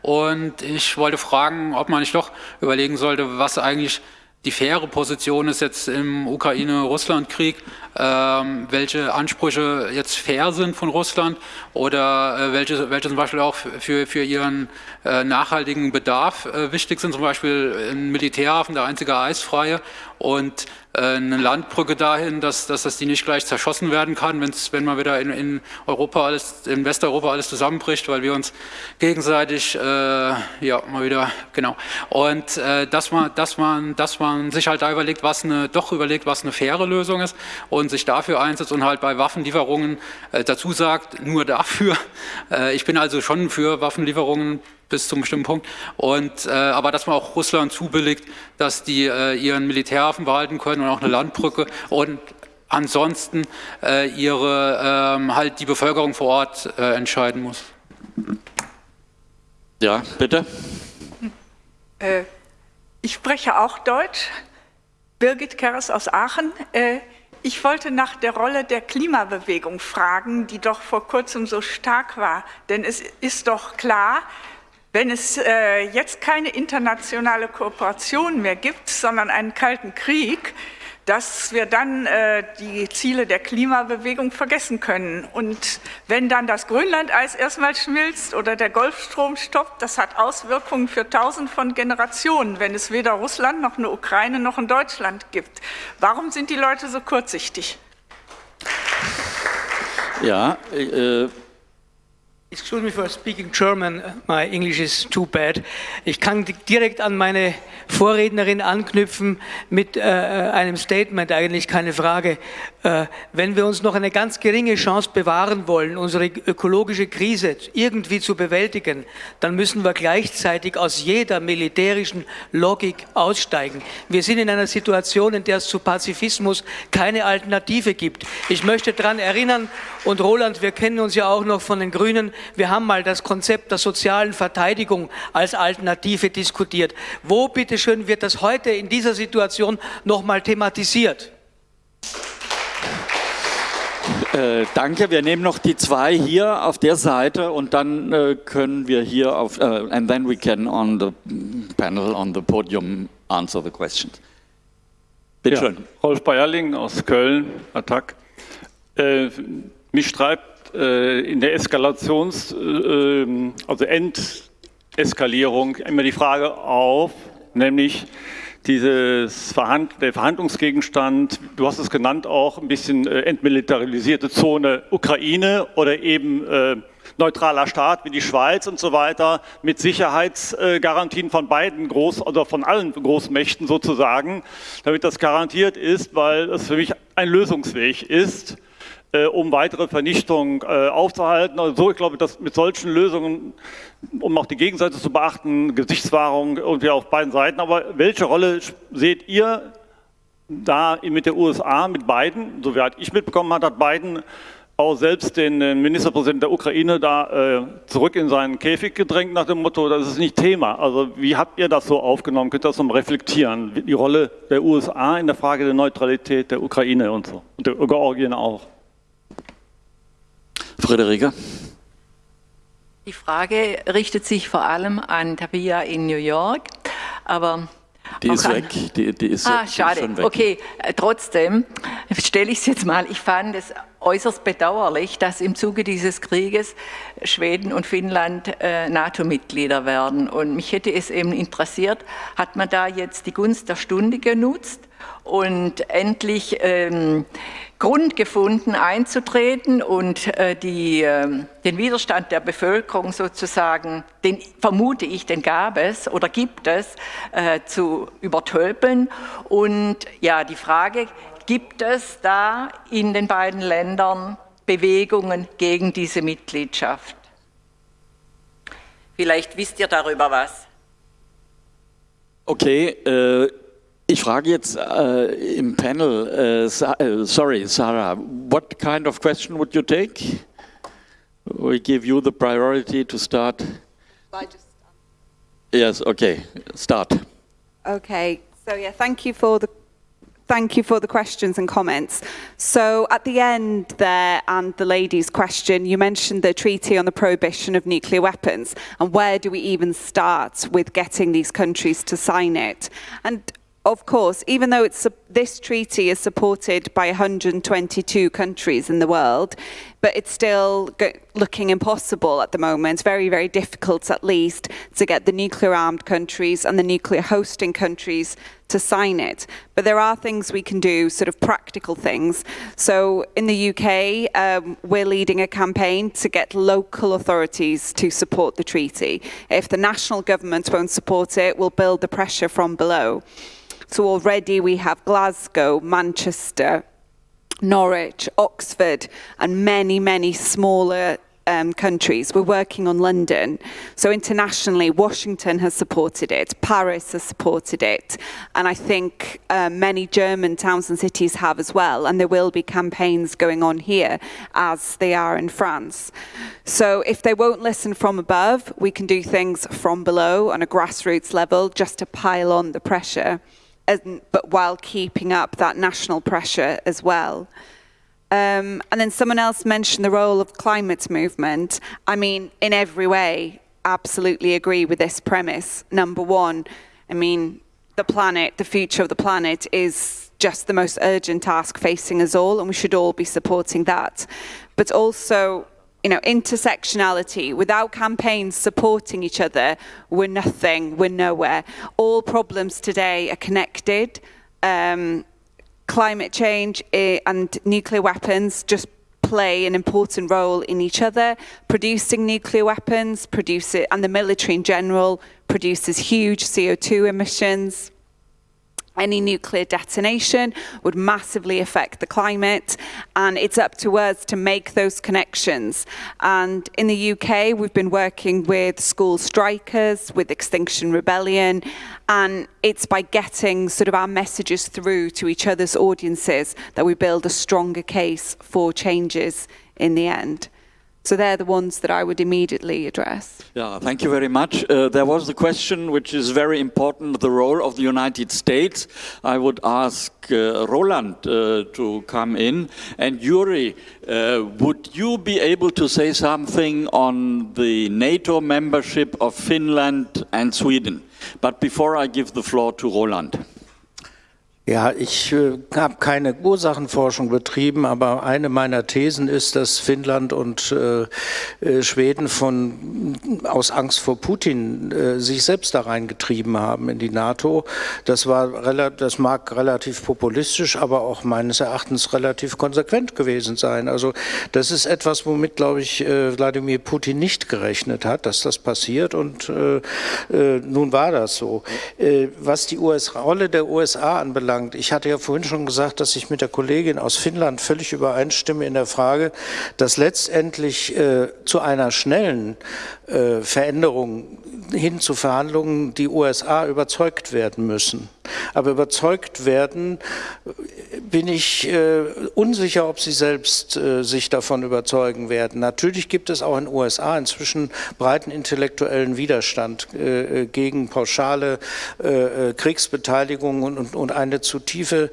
und ich wollte fragen, ob man nicht doch überlegen sollte, was eigentlich die faire Position ist jetzt im Ukraine-Russland-Krieg, ähm, welche Ansprüche jetzt fair sind von Russland oder äh, welche, welche zum Beispiel auch für, für ihren äh, nachhaltigen Bedarf äh, wichtig sind, zum Beispiel ein Militärhafen, der einzige eisfreie und äh, eine Landbrücke dahin, dass, dass das die nicht gleich zerschossen werden kann, wenn's, wenn mal wieder in, in Europa alles, in Westeuropa alles zusammenbricht, weil wir uns gegenseitig, äh, ja, mal wieder, genau. Und äh, dass man, dass man, dass man sich halt da überlegt, was eine, doch überlegt, was eine faire Lösung ist und sich dafür einsetzt und halt bei Waffenlieferungen äh, dazu sagt, nur dafür. Äh, ich bin also schon für Waffenlieferungen bis zu einem bestimmten Punkt. Und, äh, aber dass man auch Russland zubilligt, dass die äh, ihren Militärhafen behalten können und auch eine Landbrücke und ansonsten äh, ihre, ähm, halt die Bevölkerung vor Ort äh, entscheiden muss. Ja, bitte. Äh, ich spreche auch Deutsch. Birgit Keres aus Aachen. Äh, ich wollte nach der Rolle der Klimabewegung fragen, die doch vor kurzem so stark war. Denn es ist doch klar, wenn es äh, jetzt keine internationale Kooperation mehr gibt, sondern einen kalten Krieg, dass wir dann äh, die Ziele der Klimabewegung vergessen können. Und wenn dann das Grönlandeis erstmal schmilzt oder der Golfstrom stoppt, das hat Auswirkungen für tausend von Generationen, wenn es weder Russland noch eine Ukraine noch ein Deutschland gibt. Warum sind die Leute so kurzsichtig? Ja, äh, Excuse me for speaking German, my English is too bad. Ich kann direkt an meine Vorrednerin anknüpfen mit äh, einem Statement, eigentlich keine Frage. Äh, wenn wir uns noch eine ganz geringe Chance bewahren wollen, unsere ökologische Krise irgendwie zu bewältigen, dann müssen wir gleichzeitig aus jeder militärischen Logik aussteigen. Wir sind in einer Situation, in der es zu Pazifismus keine Alternative gibt. Ich möchte daran erinnern, und Roland, wir kennen uns ja auch noch von den Grünen, wir haben mal das Konzept der sozialen Verteidigung als Alternative diskutiert. Wo, bitteschön, wird das heute in dieser Situation nochmal thematisiert? Äh, danke. Wir nehmen noch die zwei hier auf der Seite und dann äh, können wir hier auf, uh, and then we can on the panel, on the podium answer the questions. Bitte ja, schön. Rolf Bayerling aus Köln, Attac. Äh, mich treibt äh, in der Eskalations-, äh, also Endeskalierung immer die Frage auf, nämlich dieses Verhand der Verhandlungsgegenstand, du hast es genannt auch, ein bisschen äh, entmilitarisierte Zone Ukraine oder eben äh, neutraler Staat wie die Schweiz und so weiter mit Sicherheitsgarantien von beiden Groß- oder von allen Großmächten sozusagen, damit das garantiert ist, weil es für mich ein Lösungsweg ist um weitere Vernichtung äh, aufzuhalten. Also ich glaube, dass mit solchen Lösungen, um auch die Gegenseite zu beachten, Gesichtswahrung irgendwie auf beiden Seiten. Aber welche Rolle seht ihr da mit der USA, mit Biden? Soweit ich mitbekommen habe, hat Biden auch selbst den Ministerpräsidenten der Ukraine da äh, zurück in seinen Käfig gedrängt nach dem Motto, das ist nicht Thema. Also wie habt ihr das so aufgenommen? Könnt ihr das so reflektieren? Die Rolle der USA in der Frage der Neutralität der Ukraine und so und der Georgien auch. Friederike? Die Frage richtet sich vor allem an Tabia in New York, aber die ist weg. Die, die ist, ah, schade. Schon weg. Okay, äh, trotzdem stelle ich es jetzt mal. Ich fand es äußerst bedauerlich, dass im Zuge dieses Krieges Schweden und Finnland äh, NATO-Mitglieder werden. Und mich hätte es eben interessiert, hat man da jetzt die Gunst der Stunde genutzt und endlich ähm, Grund gefunden, einzutreten und äh, die, äh, den Widerstand der Bevölkerung sozusagen, den vermute ich, den gab es oder gibt es, äh, zu übertölpeln. Und ja, die Frage, gibt es da in den beiden Ländern Bewegungen gegen diese Mitgliedschaft? Vielleicht wisst ihr darüber was. Okay, äh, ich frage jetzt uh, im Panel, uh, sorry, Sarah, what kind of question would you take? We give you the priority to start. Yes, okay, start. Okay, so yeah, thank you for the thank you for the questions and comments. So at the end there, and the lady's question, you mentioned the treaty on the prohibition of nuclear weapons, and where do we even start with getting these countries to sign it? And of course, even though this treaty is supported by 122 countries in the world, but it's still looking impossible at the moment, very, very difficult at least, to get the nuclear armed countries and the nuclear hosting countries to sign it. But there are things we can do, sort of practical things. So in the UK, um, we're leading a campaign to get local authorities to support the treaty. If the national government won't support it, we'll build the pressure from below. So already we have Glasgow, Manchester, Norwich, Oxford, and many, many smaller um, countries. We're working on London. So internationally, Washington has supported it, Paris has supported it, and I think uh, many German towns and cities have as well, and there will be campaigns going on here as they are in France. So if they won't listen from above, we can do things from below on a grassroots level just to pile on the pressure and, but while keeping up that national pressure as well. Um, and then someone else mentioned the role of climate movement. I mean, in every way, absolutely agree with this premise. Number one, I mean, the planet, the future of the planet is just the most urgent task facing us all, and we should all be supporting that. But also, you know, intersectionality, without campaigns supporting each other, we're nothing, we're nowhere. All problems today are connected. Um, climate change eh, and nuclear weapons just play an important role in each other, producing nuclear weapons, produce it, and the military in general produces huge CO2 emissions. Any nuclear detonation would massively affect the climate and it's up to us to make those connections. And in the UK, we've been working with school strikers, with Extinction Rebellion, and it's by getting sort of our messages through to each other's audiences that we build a stronger case for changes in the end. So they're the ones that I would immediately address. Yeah, thank you very much. Uh, there was the question which is very important, the role of the United States. I would ask uh, Roland uh, to come in. And Yuri, uh, would you be able to say something on the NATO membership of Finland and Sweden? But before I give the floor to Roland. Ja, ich äh, habe keine Ursachenforschung betrieben, aber eine meiner Thesen ist, dass Finnland und äh, äh Schweden von, aus Angst vor Putin äh, sich selbst da reingetrieben haben in die NATO. Das, war, das mag relativ populistisch, aber auch meines Erachtens relativ konsequent gewesen sein. Also das ist etwas, womit, glaube ich, äh, Wladimir Putin nicht gerechnet hat, dass das passiert und äh, nun war das so. was die US Rolle der USA anbelangt, anbelangt. Ich hatte ja vorhin schon gesagt, dass ich mit der Kollegin aus Finnland völlig übereinstimme in der Frage, dass letztendlich äh, zu einer schnellen äh, Veränderung hin zu Verhandlungen die USA überzeugt werden müssen. Aber überzeugt werden bin ich äh, unsicher, ob sie selbst äh, sich davon überzeugen werden. Natürlich gibt es auch in den USA inzwischen breiten intellektuellen Widerstand äh, äh gegen pauschale äh, Kriegsbeteiligung und, und, eine zu tiefe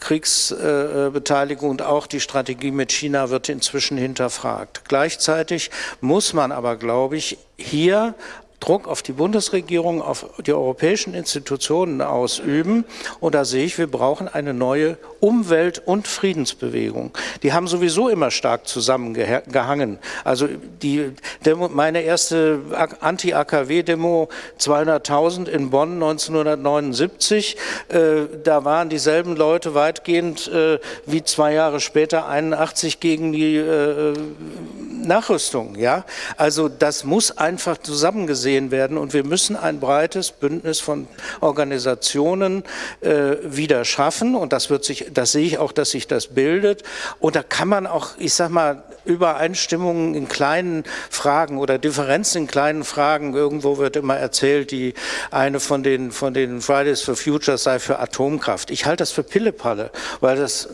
Kriegsbeteiligung und auch die Strategie mit China wird inzwischen hinterfragt. Gleichzeitig muss man aber, glaube ich, hier Druck auf die Bundesregierung, auf die europäischen Institutionen ausüben. Und da sehe ich, wir brauchen eine neue Umwelt- und Friedensbewegung. Die haben sowieso immer stark zusammengehangen. Also die Demo, meine erste Anti-AKW-Demo 200.000 in Bonn 1979, äh, da waren dieselben Leute weitgehend äh, wie zwei Jahre später 81 gegen die äh, Nachrüstung. Ja? Also das muss einfach zusammengesehen werden und wir müssen ein breites Bündnis von Organisationen äh, wieder schaffen und das wird sich, das sehe ich auch, dass sich das bildet und da kann man auch, ich sag mal, Übereinstimmungen in kleinen Fragen oder Differenzen in kleinen Fragen. Irgendwo wird immer erzählt, die eine von den, von den Fridays for Future sei für Atomkraft. Ich halte das für Pillepalle, weil das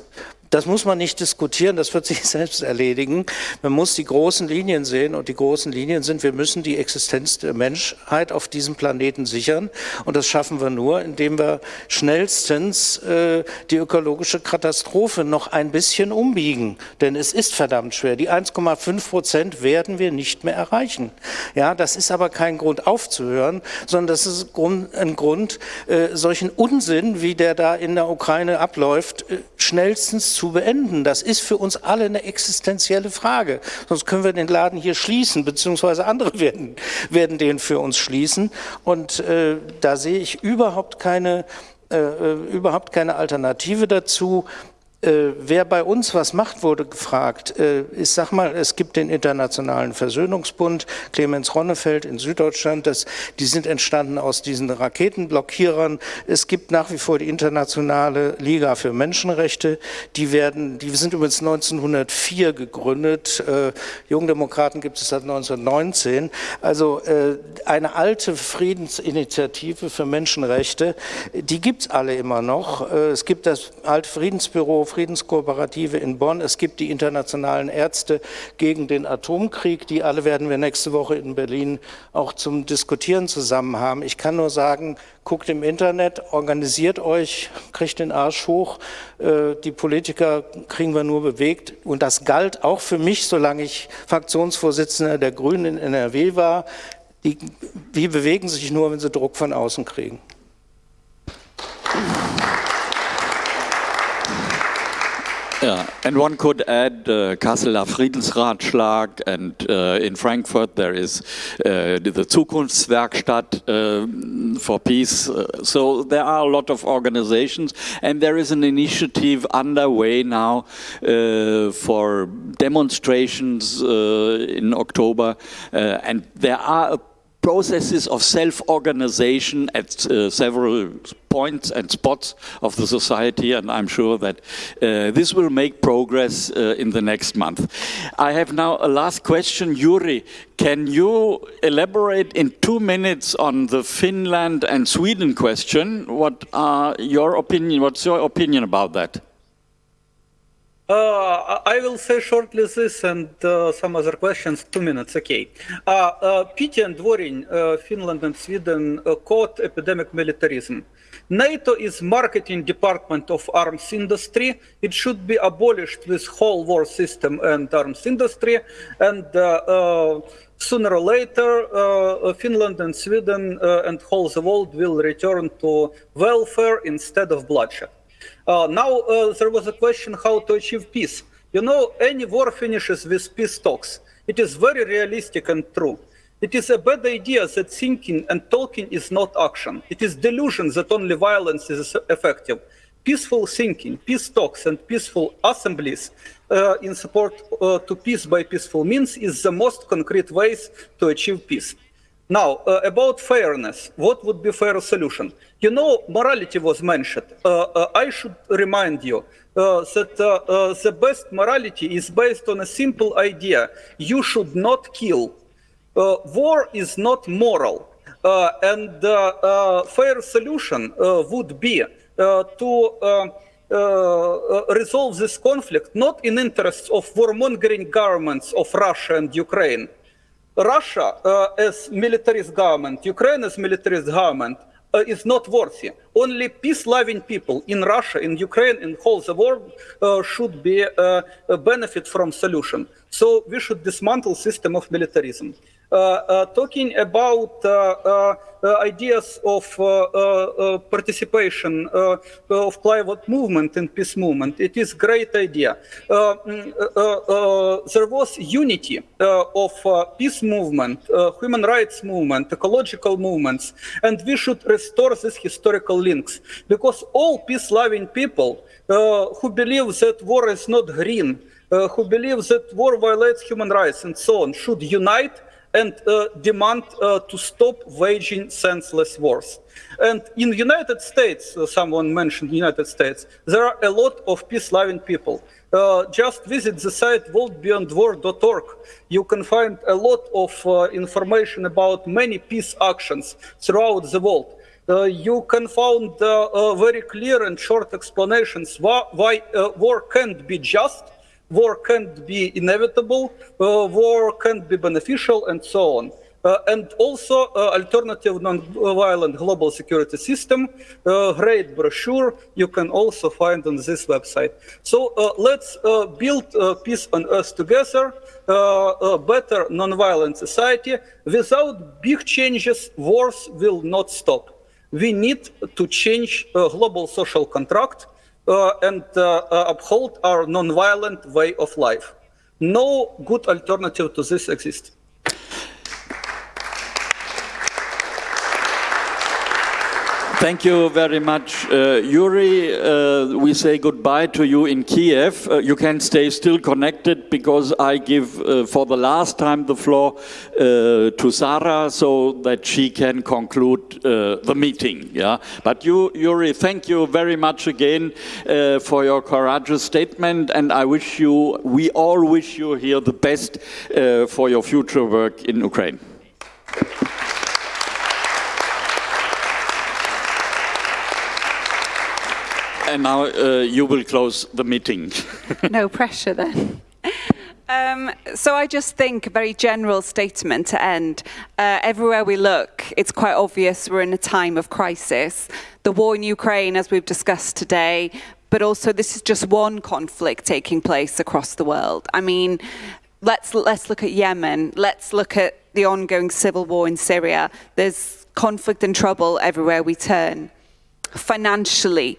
das muss man nicht diskutieren, das wird sich selbst erledigen. Man muss die großen Linien sehen und die großen Linien sind, wir müssen die Existenz der Menschheit auf diesem Planeten sichern und das schaffen wir nur, indem wir schnellstens äh, die ökologische Katastrophe noch ein bisschen umbiegen, denn es ist verdammt schwer. Die 1,5 Prozent werden wir nicht mehr erreichen. Ja, das ist aber kein Grund aufzuhören, sondern das ist ein Grund, äh, solchen Unsinn, wie der da in der Ukraine abläuft, äh, schnellstens zu beenden. Das ist für uns alle eine existenzielle Frage. Sonst können wir den Laden hier schließen, beziehungsweise andere werden, werden den für uns schließen. Und äh, da sehe ich überhaupt keine, äh, äh überhaupt keine Alternative dazu. Äh, wer bei uns was macht, wurde gefragt. Äh, ich sag mal, es gibt den Internationalen Versöhnungsbund, Clemens Ronnefeld in Süddeutschland, das, die sind entstanden aus diesen Raketenblockierern. Es gibt nach wie vor die Internationale Liga für Menschenrechte, die werden, die sind übrigens 1904 gegründet. Äh, Jungdemokraten gibt es seit 1919. Also äh, eine alte Friedensinitiative für Menschenrechte, die gibt es alle immer noch. Äh, es gibt das alte Friedensbüro Friedenskooperative in Bonn. Es gibt die internationalen Ärzte gegen den Atomkrieg. Die alle werden wir nächste Woche in Berlin auch zum Diskutieren zusammen haben. Ich kann nur sagen, guckt im Internet, organisiert euch, kriegt den Arsch hoch. Äh, die Politiker kriegen wir nur bewegt. Und das galt auch für mich, solange ich Fraktionsvorsitzender der Grünen in NRW war. Die, die bewegen sich nur, wenn sie Druck von außen kriegen. Yeah, and one could add uh, Kasseler Friedensratschlag, and uh, in Frankfurt there is uh, the Zukunftswerkstatt uh, for peace. Uh, so there are a lot of organizations, and there is an initiative underway now uh, for demonstrations in October, and there are processes of self-organization at uh, several points and spots of the society and I'm sure that uh, this will make progress uh, in the next month. I have now a last question. Yuri, can you elaborate in two minutes on the Finland and Sweden question? What are your opinion, what's your opinion about that? Uh, I will say shortly this and uh, some other questions. Two minutes, okay. Uh, uh, Pity and Dworin, uh, Finland and Sweden uh, caught epidemic militarism. NATO is marketing department of arms industry. It should be abolished with whole war system and arms industry. And sooner or later, Finland and Sweden and whole the world will return to welfare instead of bloodshed. Uh, now, uh, there was a question how to achieve peace. You know, any war finishes with peace talks. It is very realistic and true. It is a bad idea that thinking and talking is not action. It is delusion that only violence is effective. Peaceful thinking, peace talks, and peaceful assemblies uh, in support uh, to peace by peaceful means is the most concrete ways to achieve peace. Now, uh, about fairness, what would be fair solution? You know, morality was mentioned. Uh, uh, I should remind you uh, that uh, uh, the best morality is based on a simple idea. You should not kill. war is not moral. and fair solution would be to resolve this conflict not in interests of warmongering governments of Russia and Ukraine, Russia uh, as militarist government, Ukraine as militarist government uh, is not worthy. Only peace-loving people in Russia, in Ukraine, in whole the world uh, should be uh, benefit from solution. So we should dismantle system of militarism. Uh, uh, talking about uh, uh ideas of uh, uh, participation of climate movement and peace movement, it is great idea. Mm, there was unity of peace movement, human rights movement, ecological movements, and we should restore these historical links because all peace-loving people who believe that war is not green, who believe that war violates human rights and so on should unite and uh, demand uh, to stop waging senseless wars. And in the United States, uh, someone mentioned the United States, there are a lot of peace-loving people. Uh, just visit the site worldbeyondwar.org. You can find a lot of uh, information about many peace actions throughout the world. Uh, you can find very clear and short explanations why, why war can't be just war can't be inevitable, uh, war can't be beneficial, and so on. Uh, and also uh, alternative non-violent global security system, uh, great brochure you can also find on this website. So uh, let's uh, build peace on earth together, a better non-violent society. Without big changes, wars will not stop. We need to change global social contract and uh, uh, uphold our non-violent way of life. No good alternative to this exists. Thank you very much, uh, Yuri. Uh, we say goodbye to you in Kiev. Uh, you can stay still connected because I give uh, for the last time the floor uh, to Sarah so that she can conclude uh, the meeting. Yeah, but you, Yuri, thank you very much again for your courageous statement, and I wish you, we all wish you here the best for your future work in Ukraine. And now uh, you will close the meeting. no pressure then. Um, so I just think a very general statement to end. Uh, everywhere we look, it's quite obvious we're in a time of crisis. The war in Ukraine, as we've discussed today, but also this is just one conflict taking place across the world. I mean, let's let's look at Yemen. Let's look at the ongoing civil war in Syria. There's conflict and trouble everywhere we turn. Financially,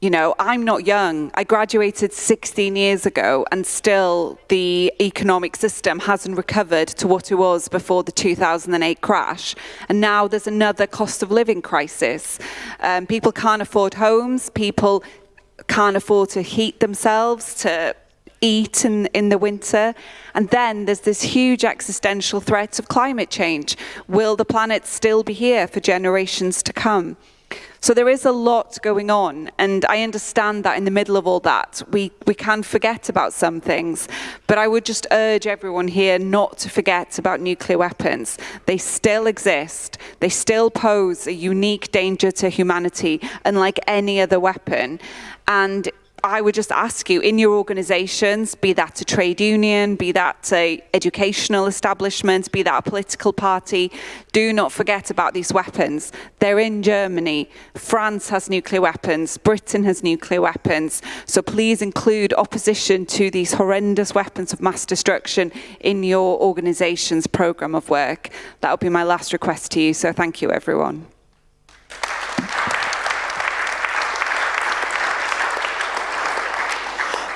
you know, I'm not young. I graduated 16 years ago and still the economic system hasn't recovered to what it was before the 2008 crash. And now there's another cost of living crisis. Um, people can't afford homes, people can't afford to heat themselves, to eat in, in the winter. And then there's this huge existential threat of climate change. Will the planet still be here for generations to come? So there is a lot going on, and I understand that in the middle of all that, we, we can forget about some things, but I would just urge everyone here not to forget about nuclear weapons. They still exist, they still pose a unique danger to humanity, unlike any other weapon, and I would just ask you in your organisations, be that a trade union, be that a educational establishment, be that a political party, do not forget about these weapons. They're in Germany. France has nuclear weapons. Britain has nuclear weapons. So please include opposition to these horrendous weapons of mass destruction in your organisation's programme of work. That would be my last request to you. So thank you, everyone.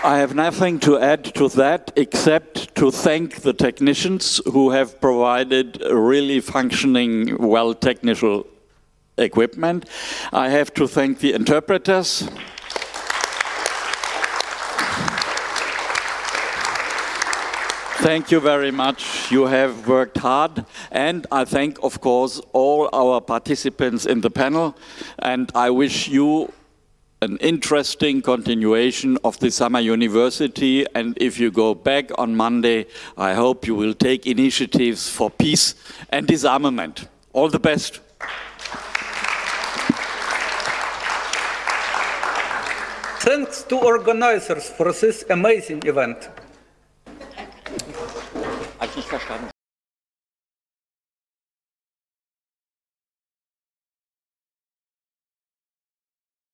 I have nothing to add to that except to thank the technicians who have provided really functioning, well technical equipment. I have to thank the interpreters. Thank you very much. You have worked hard. And I thank, of course, all our participants in the panel. And I wish you an interesting continuation of the summer university and if you go back on Monday, I hope you will take initiatives for peace and disarmament. All the best. Thanks to organizers for this amazing event. Hat nicht verstanden.